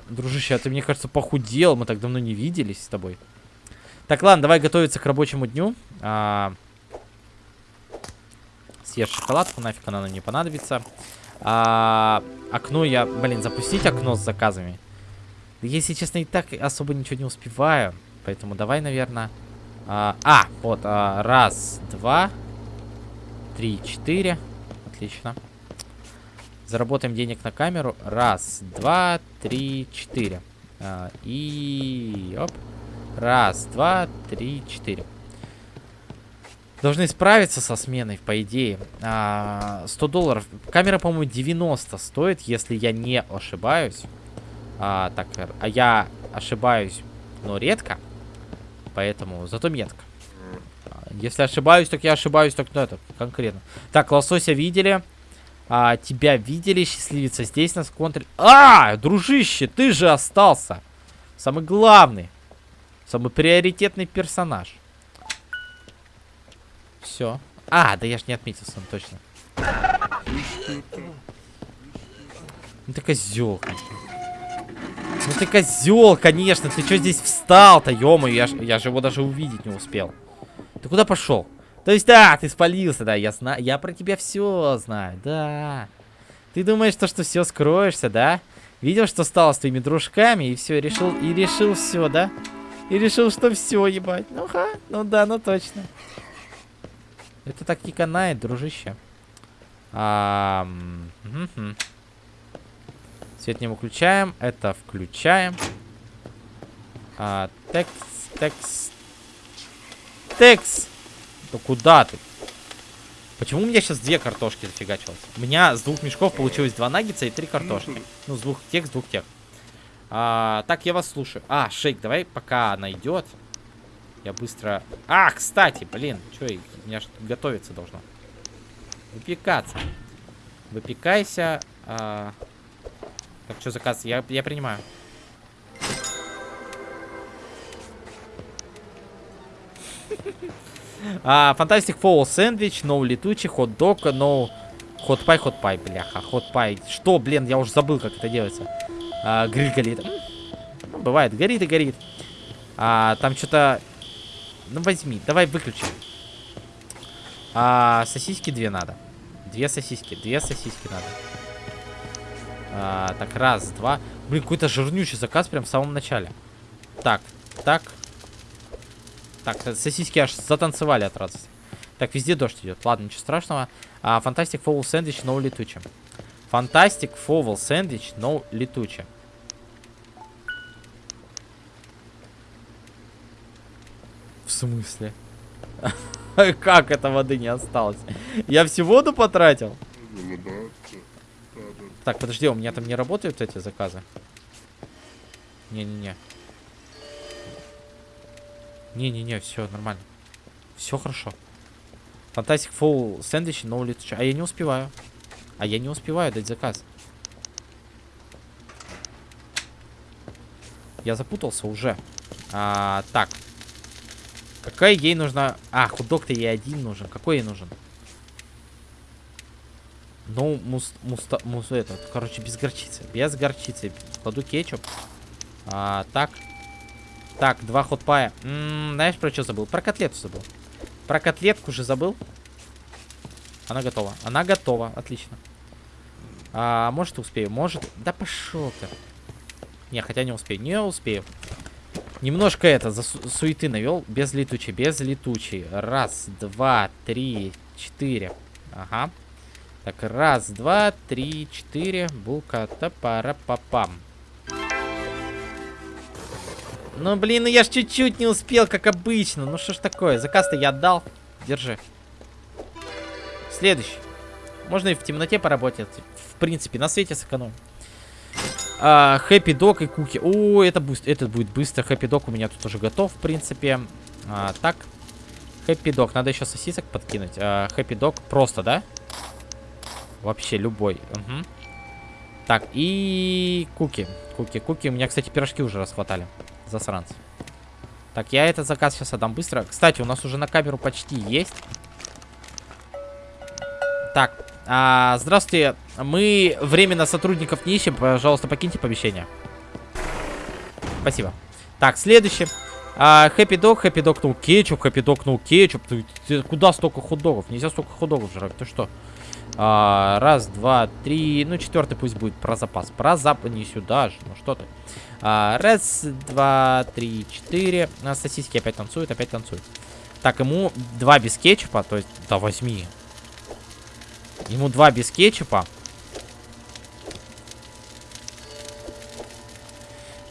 Дружище, а ты, мне кажется, похудел. Мы так давно не виделись с тобой. Так, ладно, давай готовиться к рабочему дню. А... Съешь шоколадку, нафиг она нам не понадобится. А... Окно я... Блин, запустить окно с заказами. Если честно, и так особо ничего не успеваю. Поэтому давай, наверное... А, а вот, а, раз, два, три, четыре. Отлично. Заработаем денег на камеру. Раз, два, три, четыре. А, и... Оп. Раз, два, три, четыре. Должны справиться со сменой, по идее. А, 100 долларов. Камера, по-моему, 90 стоит, если я не ошибаюсь. А, так, а я ошибаюсь, но редко. Поэтому зато метко. Если ошибаюсь, так я ошибаюсь, так ну это конкретно. Так, лосося видели. А, тебя видели, счастливица. Здесь нас контр... А, дружище, ты же остался. Самый главный. Самый приоритетный персонаж. Все. А, да я ж не отметился, точно. Ну ты козел. Ну ты козел, конечно. Ты что здесь встал-то, ё я, я же его даже увидеть не успел. Ты куда пошел? То есть, да, ты спалился, да, я знаю, я про тебя все знаю, да. Ты думаешь, то, что все скроешься, да? Видел, что стало с твоими дружками, и все, решил, и решил все, да? И решил, что все, ебать. Ну ха, ну да, ну точно. Это так не канает, дружище. Свет не выключаем, это включаем. А, текст, текст, Текс! Да куда ты? Почему у меня сейчас две картошки зафигачилось? У меня с двух мешков получилось два наггетса и три картошки. Ну, с двух тех, с двух тех. А, так, я вас слушаю. А, Шейк, давай, пока она идет. Я быстро... А, кстати, блин, что, у меня же готовиться должно. Выпекаться. Выпекайся. А... Так, что заказ? Я, я принимаю. Фантастик Фоул сэндвич, ноу летучий, хот-дог, ноу... Хот-пай, хот-пай, бляха, хот-пай. Что, блин, я уже забыл, как это делается. А, гриль горит. Ну, бывает, горит и горит. А, там что-то... Ну, возьми, давай выключим. А, сосиски две надо. Две сосиски, две сосиски надо. А, так, раз, два. Блин, какой-то жирнючий заказ прям в самом начале. Так, так, так, сосиски аж затанцевали от радости. Так, везде дождь идет. Ладно, ничего страшного. Фантастик фовл сэндвич, но летучим. Фантастик фовл сэндвич, но летучим. В смысле? Как это воды не осталось? Я всю воду потратил? Так, подожди, у меня там не работают эти заказы? Не-не-не. Не-не-не, все нормально. Все хорошо. Фантастик фол сэндвич, но летучий. А я не успеваю. А я не успеваю дать заказ. Я запутался уже. А, так. Какая ей нужна... А, худок-то ей один нужен. Какой ей нужен? Ну, мус, муста, мус, этот, короче, без горчицы. Без горчицы. Кладу кетчуп. А, так. Так, два хотпая. М -м, знаешь, про что забыл? Про котлету забыл. Про котлетку же забыл. Она готова. Она готова. Отлично. А, может, успею? Может. Да пошел ты. Не, хотя не успею. Не успею. Немножко это, за су суеты навел. Без летучей, без летучей. Раз, два, три, четыре. Ага. Так, раз, два, три, четыре. Булка, топара, папам. Ну, блин, ну я ж чуть-чуть не успел, как обычно. Ну, что ж такое? Заказ-то я отдал. Держи. Следующий. Можно и в темноте поработать. В принципе, на свете сэкономим. А, Хэппи Док и Куки. О, это, будет, это будет быстро. Хэппи Док у меня тут уже готов, в принципе. А, так. Хэппи Док. Надо еще сосисок подкинуть. А, Хэппи Док просто, да? Вообще любой. Угу. Так, и Куки. Куки, Куки. У меня, кстати, пирожки уже расхватали. Засранцы. Так, я этот заказ сейчас отдам быстро. Кстати, у нас уже на камеру почти есть. Так, а, здравствуйте. Мы временно сотрудников не ищем. Пожалуйста, покиньте помещение. Спасибо. Так, следующий. Хэппи дог, хэппи дог, ну кетчуп, хэппи дог, ну кетчуп. Куда столько хот-догов? Нельзя столько хот-догов жрать. Ты что? А, раз, два, три. Ну, четвертый пусть будет про запас. Про запас не сюда же. Ну, что ты. А, раз, два, три, четыре. А, сосиски опять танцуют, опять танцуют. Так, ему два без кетчупа. То есть, да возьми. Ему два без кетчупа.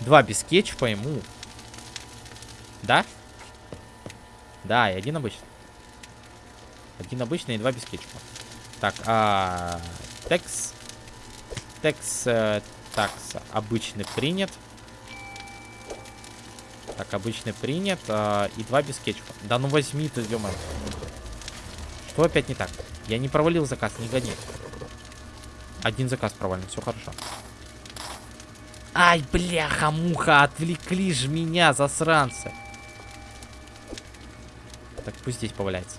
Два без кетчупа ему. Да? Да, и один обычный. Один обычный и два без кетчупа. Так, а... Текс. Текс. Э, такс. Обычный принят. Так, обычный принят. А, и два без кетчупа. Да ну возьми ты, ё Что опять не так? Я не провалил заказ, не гони. Один заказ провален, все хорошо. Ай, бляха-муха, отвлекли ж меня, засранцы. Так, пусть здесь поваляется.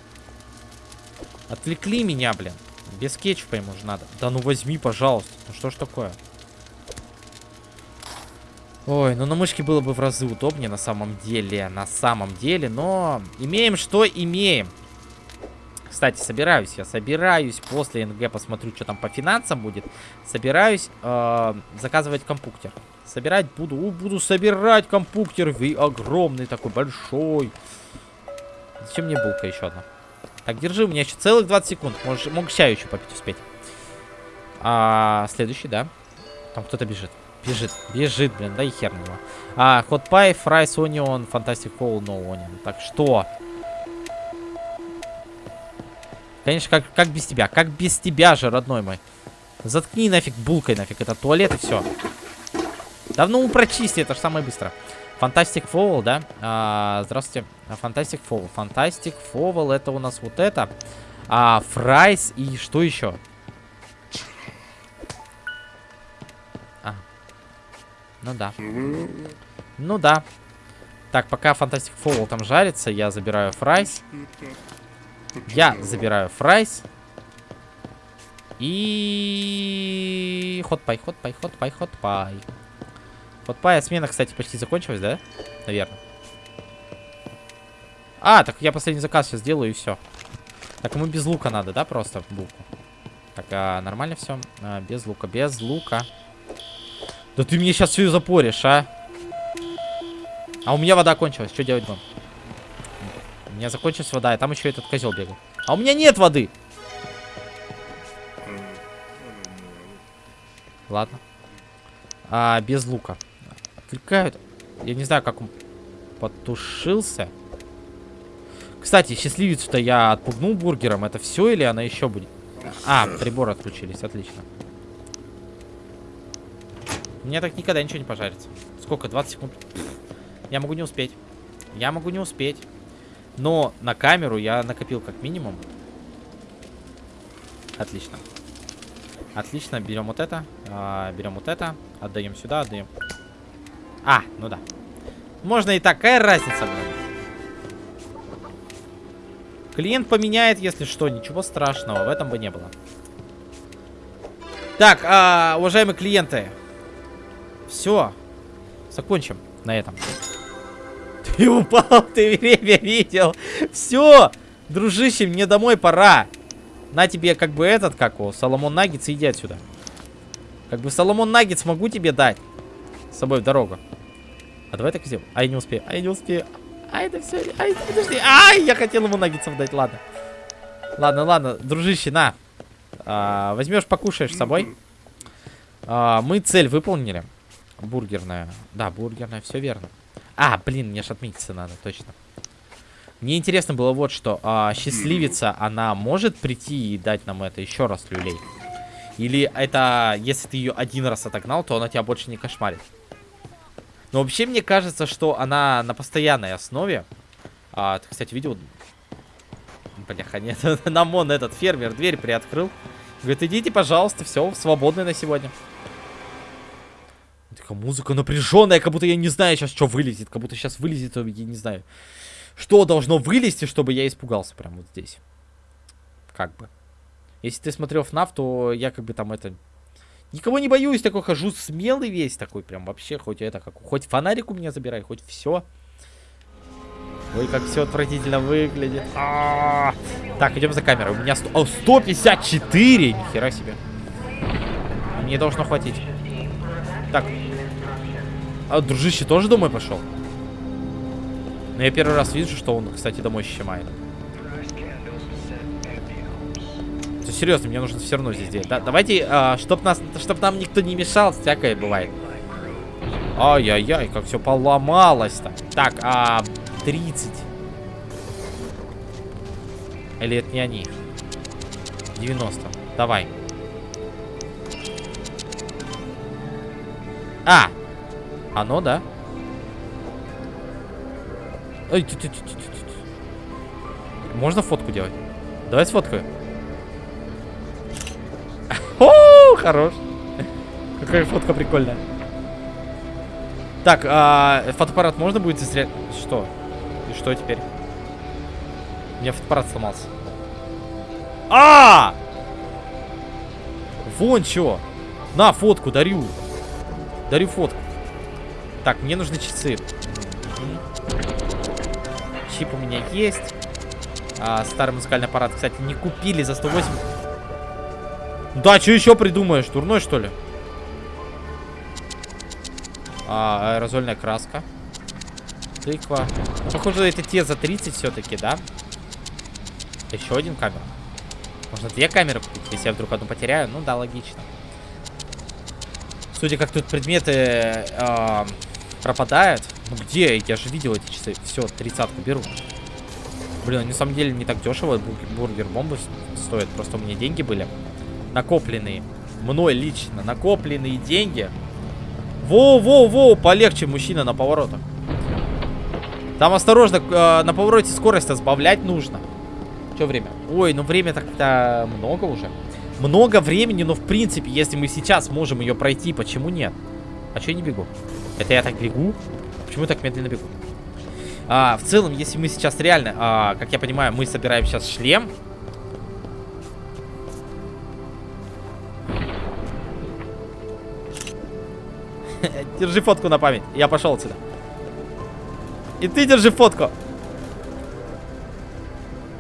Отвлекли меня, блин. Без кетчупа ему же надо. Да ну возьми, пожалуйста. Ну что ж такое? Ой, ну на мышке было бы в разы удобнее на самом деле. На самом деле, но имеем что имеем. Кстати, собираюсь я, собираюсь после НГ, посмотрю, что там по финансам будет. Собираюсь э, заказывать компуктер. Собирать буду, у, буду собирать компуктер. Огромный такой, большой. Зачем мне булка еще одна? Так, держи, у меня еще целых 20 секунд. Можешь, мог чаю еще попить успеть. А, следующий, да. Там кто-то бежит. Бежит, бежит, блин, да и хер на него. А, hot pie, fries, onion, fantastic fowl, no onion. Так, что? Конечно, как, как без тебя? Как без тебя же, родной мой? Заткни нафиг булкой нафиг. Это туалет и все. Давно ну, прочисти, это же самое быстро. Fantastic Fowl, да? А, здравствуйте. Fantastic Fowl. Fantastic Fowl, это у нас вот это. А, Fries и что еще? А. Ну да. Ну да. Так, пока Fantastic Fowl там жарится, я забираю Fries. Я забираю fries. И... Хотпай, хотпай, хотпай, хотпай. Хотпай, смена, кстати, почти закончилась, да? Наверное. А, так я последний заказ сейчас сделаю и все. Так, ему без лука надо, да, просто булку? Так, а, нормально все? А, без лука, без лука. Да ты мне сейчас все запоришь, а? А у меня вода кончилась, что делать будем? У меня закончилась вода, и там еще этот козел бегал. А у меня нет воды. Ладно. А, без лука. Отвлекают. Я не знаю, как он потушился. Кстати, счастливицу-то я отпугнул бургером. Это все или она еще будет? А, приборы отключились. Отлично. Меня так никогда ничего не пожарится. Сколько? 20 секунд? Я могу не успеть. Я могу не успеть. Но на камеру я накопил как минимум Отлично. Отлично, берем вот это, а, берем вот это, отдаем сюда, отдаем. А, ну да. Можно и такая разница, блин. Клиент поменяет, если что, ничего страшного, в этом бы не было. Так, а, уважаемые клиенты, все, закончим на этом. Ты упал, ты время видел. Все, дружище, мне домой пора. На тебе как бы этот, как его, Соломон Наггетс, иди отсюда. Как бы Соломон Наггетс могу тебе дать. С собой в дорогу. А давай так сделаем. Ай, не успею, ай, не успею. Ай, да все, ай, подожди. Ай, я хотел ему наггетсов дать, ладно. Ладно, ладно, дружище, на. А, возьмешь, покушаешь с собой. А, мы цель выполнили. Бургерная. Да, бургерная, все верно. А, блин, мне ж отметиться надо, точно. Мне интересно было вот что. А, счастливица, она может прийти и дать нам это еще раз люлей? Или это, если ты ее один раз отогнал, то она тебя больше не кошмарит? Но вообще мне кажется, что она на постоянной основе. А, ты, кстати, видел? Бляха, нет. Нам он, этот фермер, дверь приоткрыл. Говорит, идите, пожалуйста, все, свободны на сегодня. Такая музыка напряженная, как будто я не знаю сейчас, что вылезет. Как будто сейчас вылезет, я не знаю. Что должно вылезти, чтобы я испугался прямо вот здесь. Как бы. Если ты смотрел FNAF, то я как бы там это... Никого не боюсь, такой хожу смелый весь такой, прям вообще, хоть это, как, хоть фонарик у меня забирай, хоть все. Ой, как все отвратительно выглядит. А -а -а. Так, идем за камерой. У меня 100... О, 154! Нихера себе. Мне должно хватить. Так. А дружище тоже домой пошел? Но я первый раз вижу, что он, кстати, домой щемает. Серьезно, мне нужно все равно здесь делать. Да, давайте, а, чтоб, нас, чтоб нам никто не мешал, всякое бывает. Ай-яй-яй, как все поломалось-то. Так, а 30. Или это не они? 90. Давай. А! Оно, да? Ой, тю -тю -тю -тю -тю. Можно фотку делать? Давай сфоткаю. Хорош. Какая фотка прикольная. Так, а, фотоаппарат можно будет застрять? Что? И что теперь? У меня фотоаппарат сломался. А! Вон чё. На, фотку дарю. Дарю фотку. Так, мне нужны часы. Чип у меня есть. А, старый музыкальный аппарат, кстати, не купили за 108. Да, что еще придумаешь? Турной, что ли? А, аэрозольная краска. Тыква. Похоже, это те за 30 все-таки, да? Еще один камера. Можно две камеры купить, если я вдруг одну потеряю. Ну да, логично. Судя как тут предметы э, пропадают. Ну где? Я же видел эти часы. Все, тридцатку беру. Блин, на самом деле не так дешево. Бургер бомбы стоит. Просто у меня деньги были накопленные. Мной лично накопленные деньги. Воу-воу-воу, полегче, мужчина, на поворотах. Там осторожно, э, на повороте скорость сбавлять нужно. Что время? Ой, ну время так-то много уже. Много времени, но в принципе, если мы сейчас можем ее пройти, почему нет? А что я не бегу? Это я так бегу? Почему я так медленно бегу? А, в целом, если мы сейчас реально, а, как я понимаю, мы собираем сейчас шлем. Держи фотку на память. Я пошел отсюда. И ты держи фотку.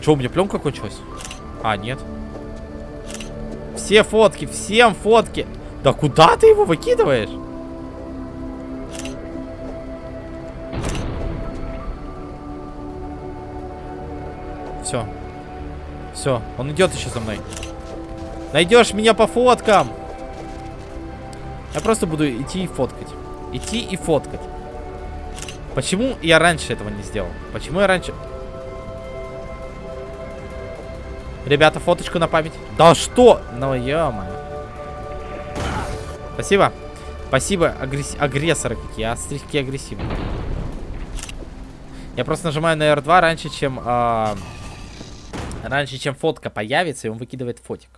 Че, у меня пленка кончилась? А, нет. Все фотки, всем фотки. Да куда ты его выкидываешь? Все. Все, он идет еще за мной. Найдешь меня по фоткам. Я просто буду идти и фоткать. Идти и фоткать. Почему я раньше этого не сделал? Почему я раньше... Ребята, фоточку на память. Да что? Ну, ё Спасибо. Спасибо, агресс... агрессоры какие. Астрики агрессивные. Я просто нажимаю на R2 раньше, чем... Э... Раньше, чем фотка появится, и он выкидывает фотик.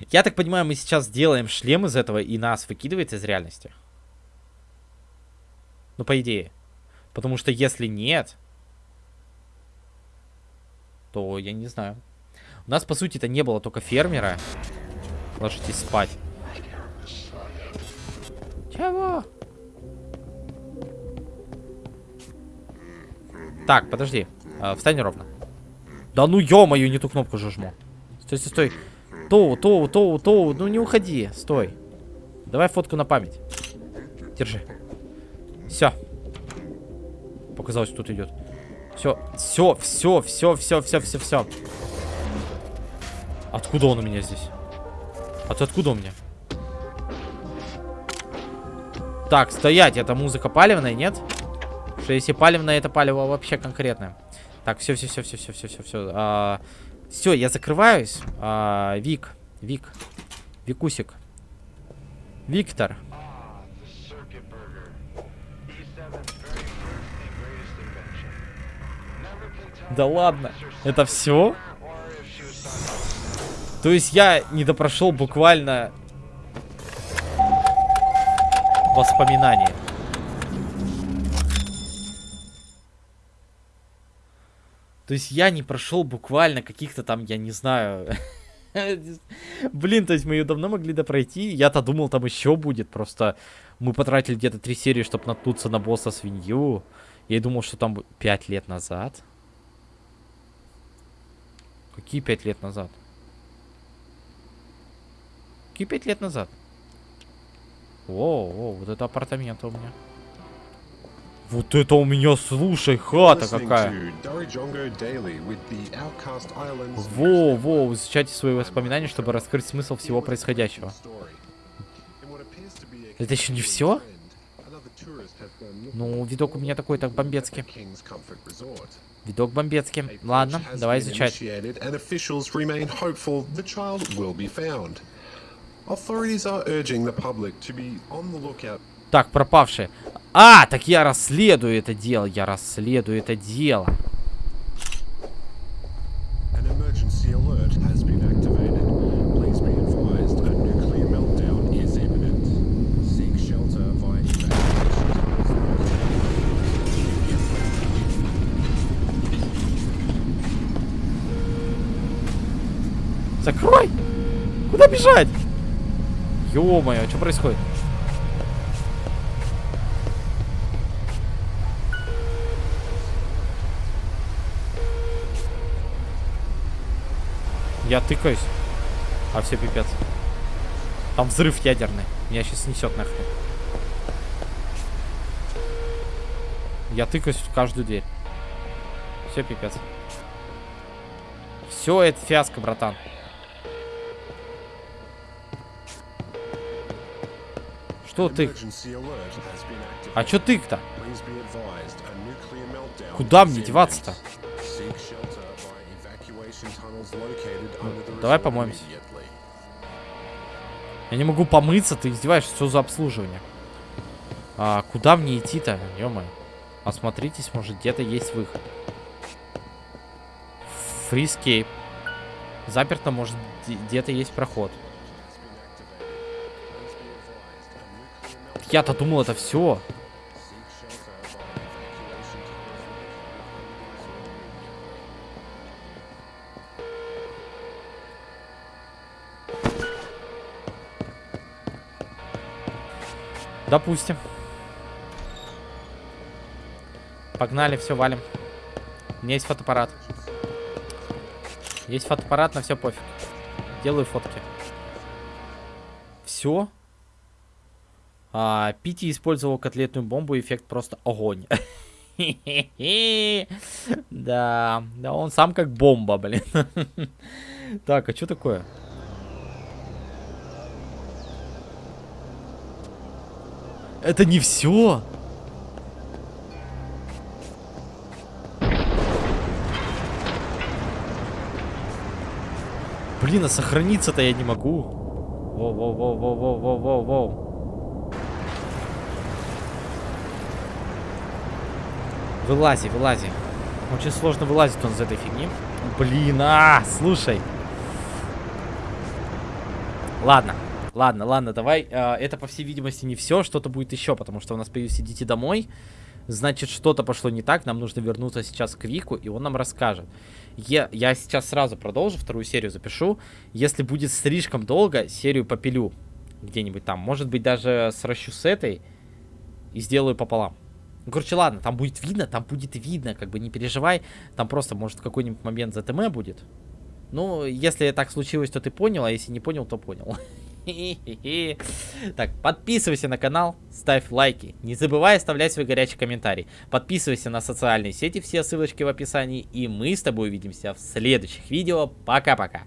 Я так понимаю, мы сейчас делаем шлем из этого и нас выкидывает из реальности. Ну, по идее. Потому что если нет, то я не знаю. У нас, по сути, это не было только фермера. Ложитесь спать. Чего? Так, подожди. А, встань ровно. Да ну ё-моё, не ту кнопку же жму. Стой, стой, стой. Тоу, Тоу, Тоу, Тоу, ну не уходи, стой. Давай фотку на память. Держи. Все. Показалось, тут идет. Все, все, все, все, все, все, все, все. Откуда он у меня здесь? А ты откуда у меня? Так, стоять, это музыка палевная, нет? Что если палевная, это палево вообще конкретное. Так, все, все, все, все, все, все, все, все. А, все, я закрываюсь. А, Вик, Вик, Викусик, Виктор. Да ладно, это все? То есть я не допрошел буквально воспоминания. То есть я не прошел буквально каких-то там, я не знаю... Блин, то есть мы ее давно могли допройти. Я-то думал, там еще будет. Просто мы потратили где-то три серии, чтобы наткнуться на босса свинью. Я думал, что там пять лет назад. Какие пять лет назад? Какие пять лет назад? О, о, вот это апартаменты у меня. Вот это у меня, слушай, хата какая. Во, во, изучайте свои воспоминания, чтобы раскрыть смысл всего происходящего. Это еще не все? Ну, видок у меня такой, так бомбецкий. Видок бомбецкий. Ладно, давай изучать. Так, пропавшие. А, так я расследую это дело. Я расследую это дело. Закрой! Куда бежать? Ё-моё, что происходит? Я тыкаюсь. А все пипец. Там взрыв ядерный. Меня сейчас снесет нахрен. Я тыкаюсь в каждую дверь. Все пипец. Все, это фиаско, братан. Что ты? А что ты-то? Куда мне деваться-то? Давай помоемся. Я не могу помыться, ты издеваешься, что за обслуживание? А, куда мне идти-то? ё Осмотритесь, может где-то есть выход. Fire escape. Заперто, может где-то есть проход. Я-то думал, это все. Допустим. Погнали, все, валим. У меня есть фотоаппарат. Есть фотоаппарат, на все пофиг. Делаю фотки. Все. А, Пити использовал котлетную бомбу, эффект просто огонь. Да, да, он сам как бомба, блин. Так, а что такое? Это не все. Блин, а сохраниться-то я не могу. Воу-воу-воу-воу-воу-воу-воу. Вылази, вылази. Очень сложно вылазить он из этой фигни. Блин, а, слушай. Ладно, ладно, ладно, давай. Э, это, по всей видимости, не все. Что-то будет еще, потому что у нас появился «Идите домой». Значит, что-то пошло не так. Нам нужно вернуться сейчас к Вику, и он нам расскажет. Я, я сейчас сразу продолжу, вторую серию запишу. Если будет слишком долго, серию попилю где-нибудь там. Может быть, даже сращу с этой и сделаю пополам. Ну, короче, ладно, там будет видно, там будет видно, как бы не переживай. Там просто, может, какой-нибудь момент ЗТМ будет. Ну, если так случилось, то ты понял, а если не понял, то понял. Так, подписывайся на канал, ставь лайки. Не забывай оставлять свой горячий комментарий. Подписывайся на социальные сети, все ссылочки в описании. И мы с тобой увидимся в следующих видео. Пока-пока.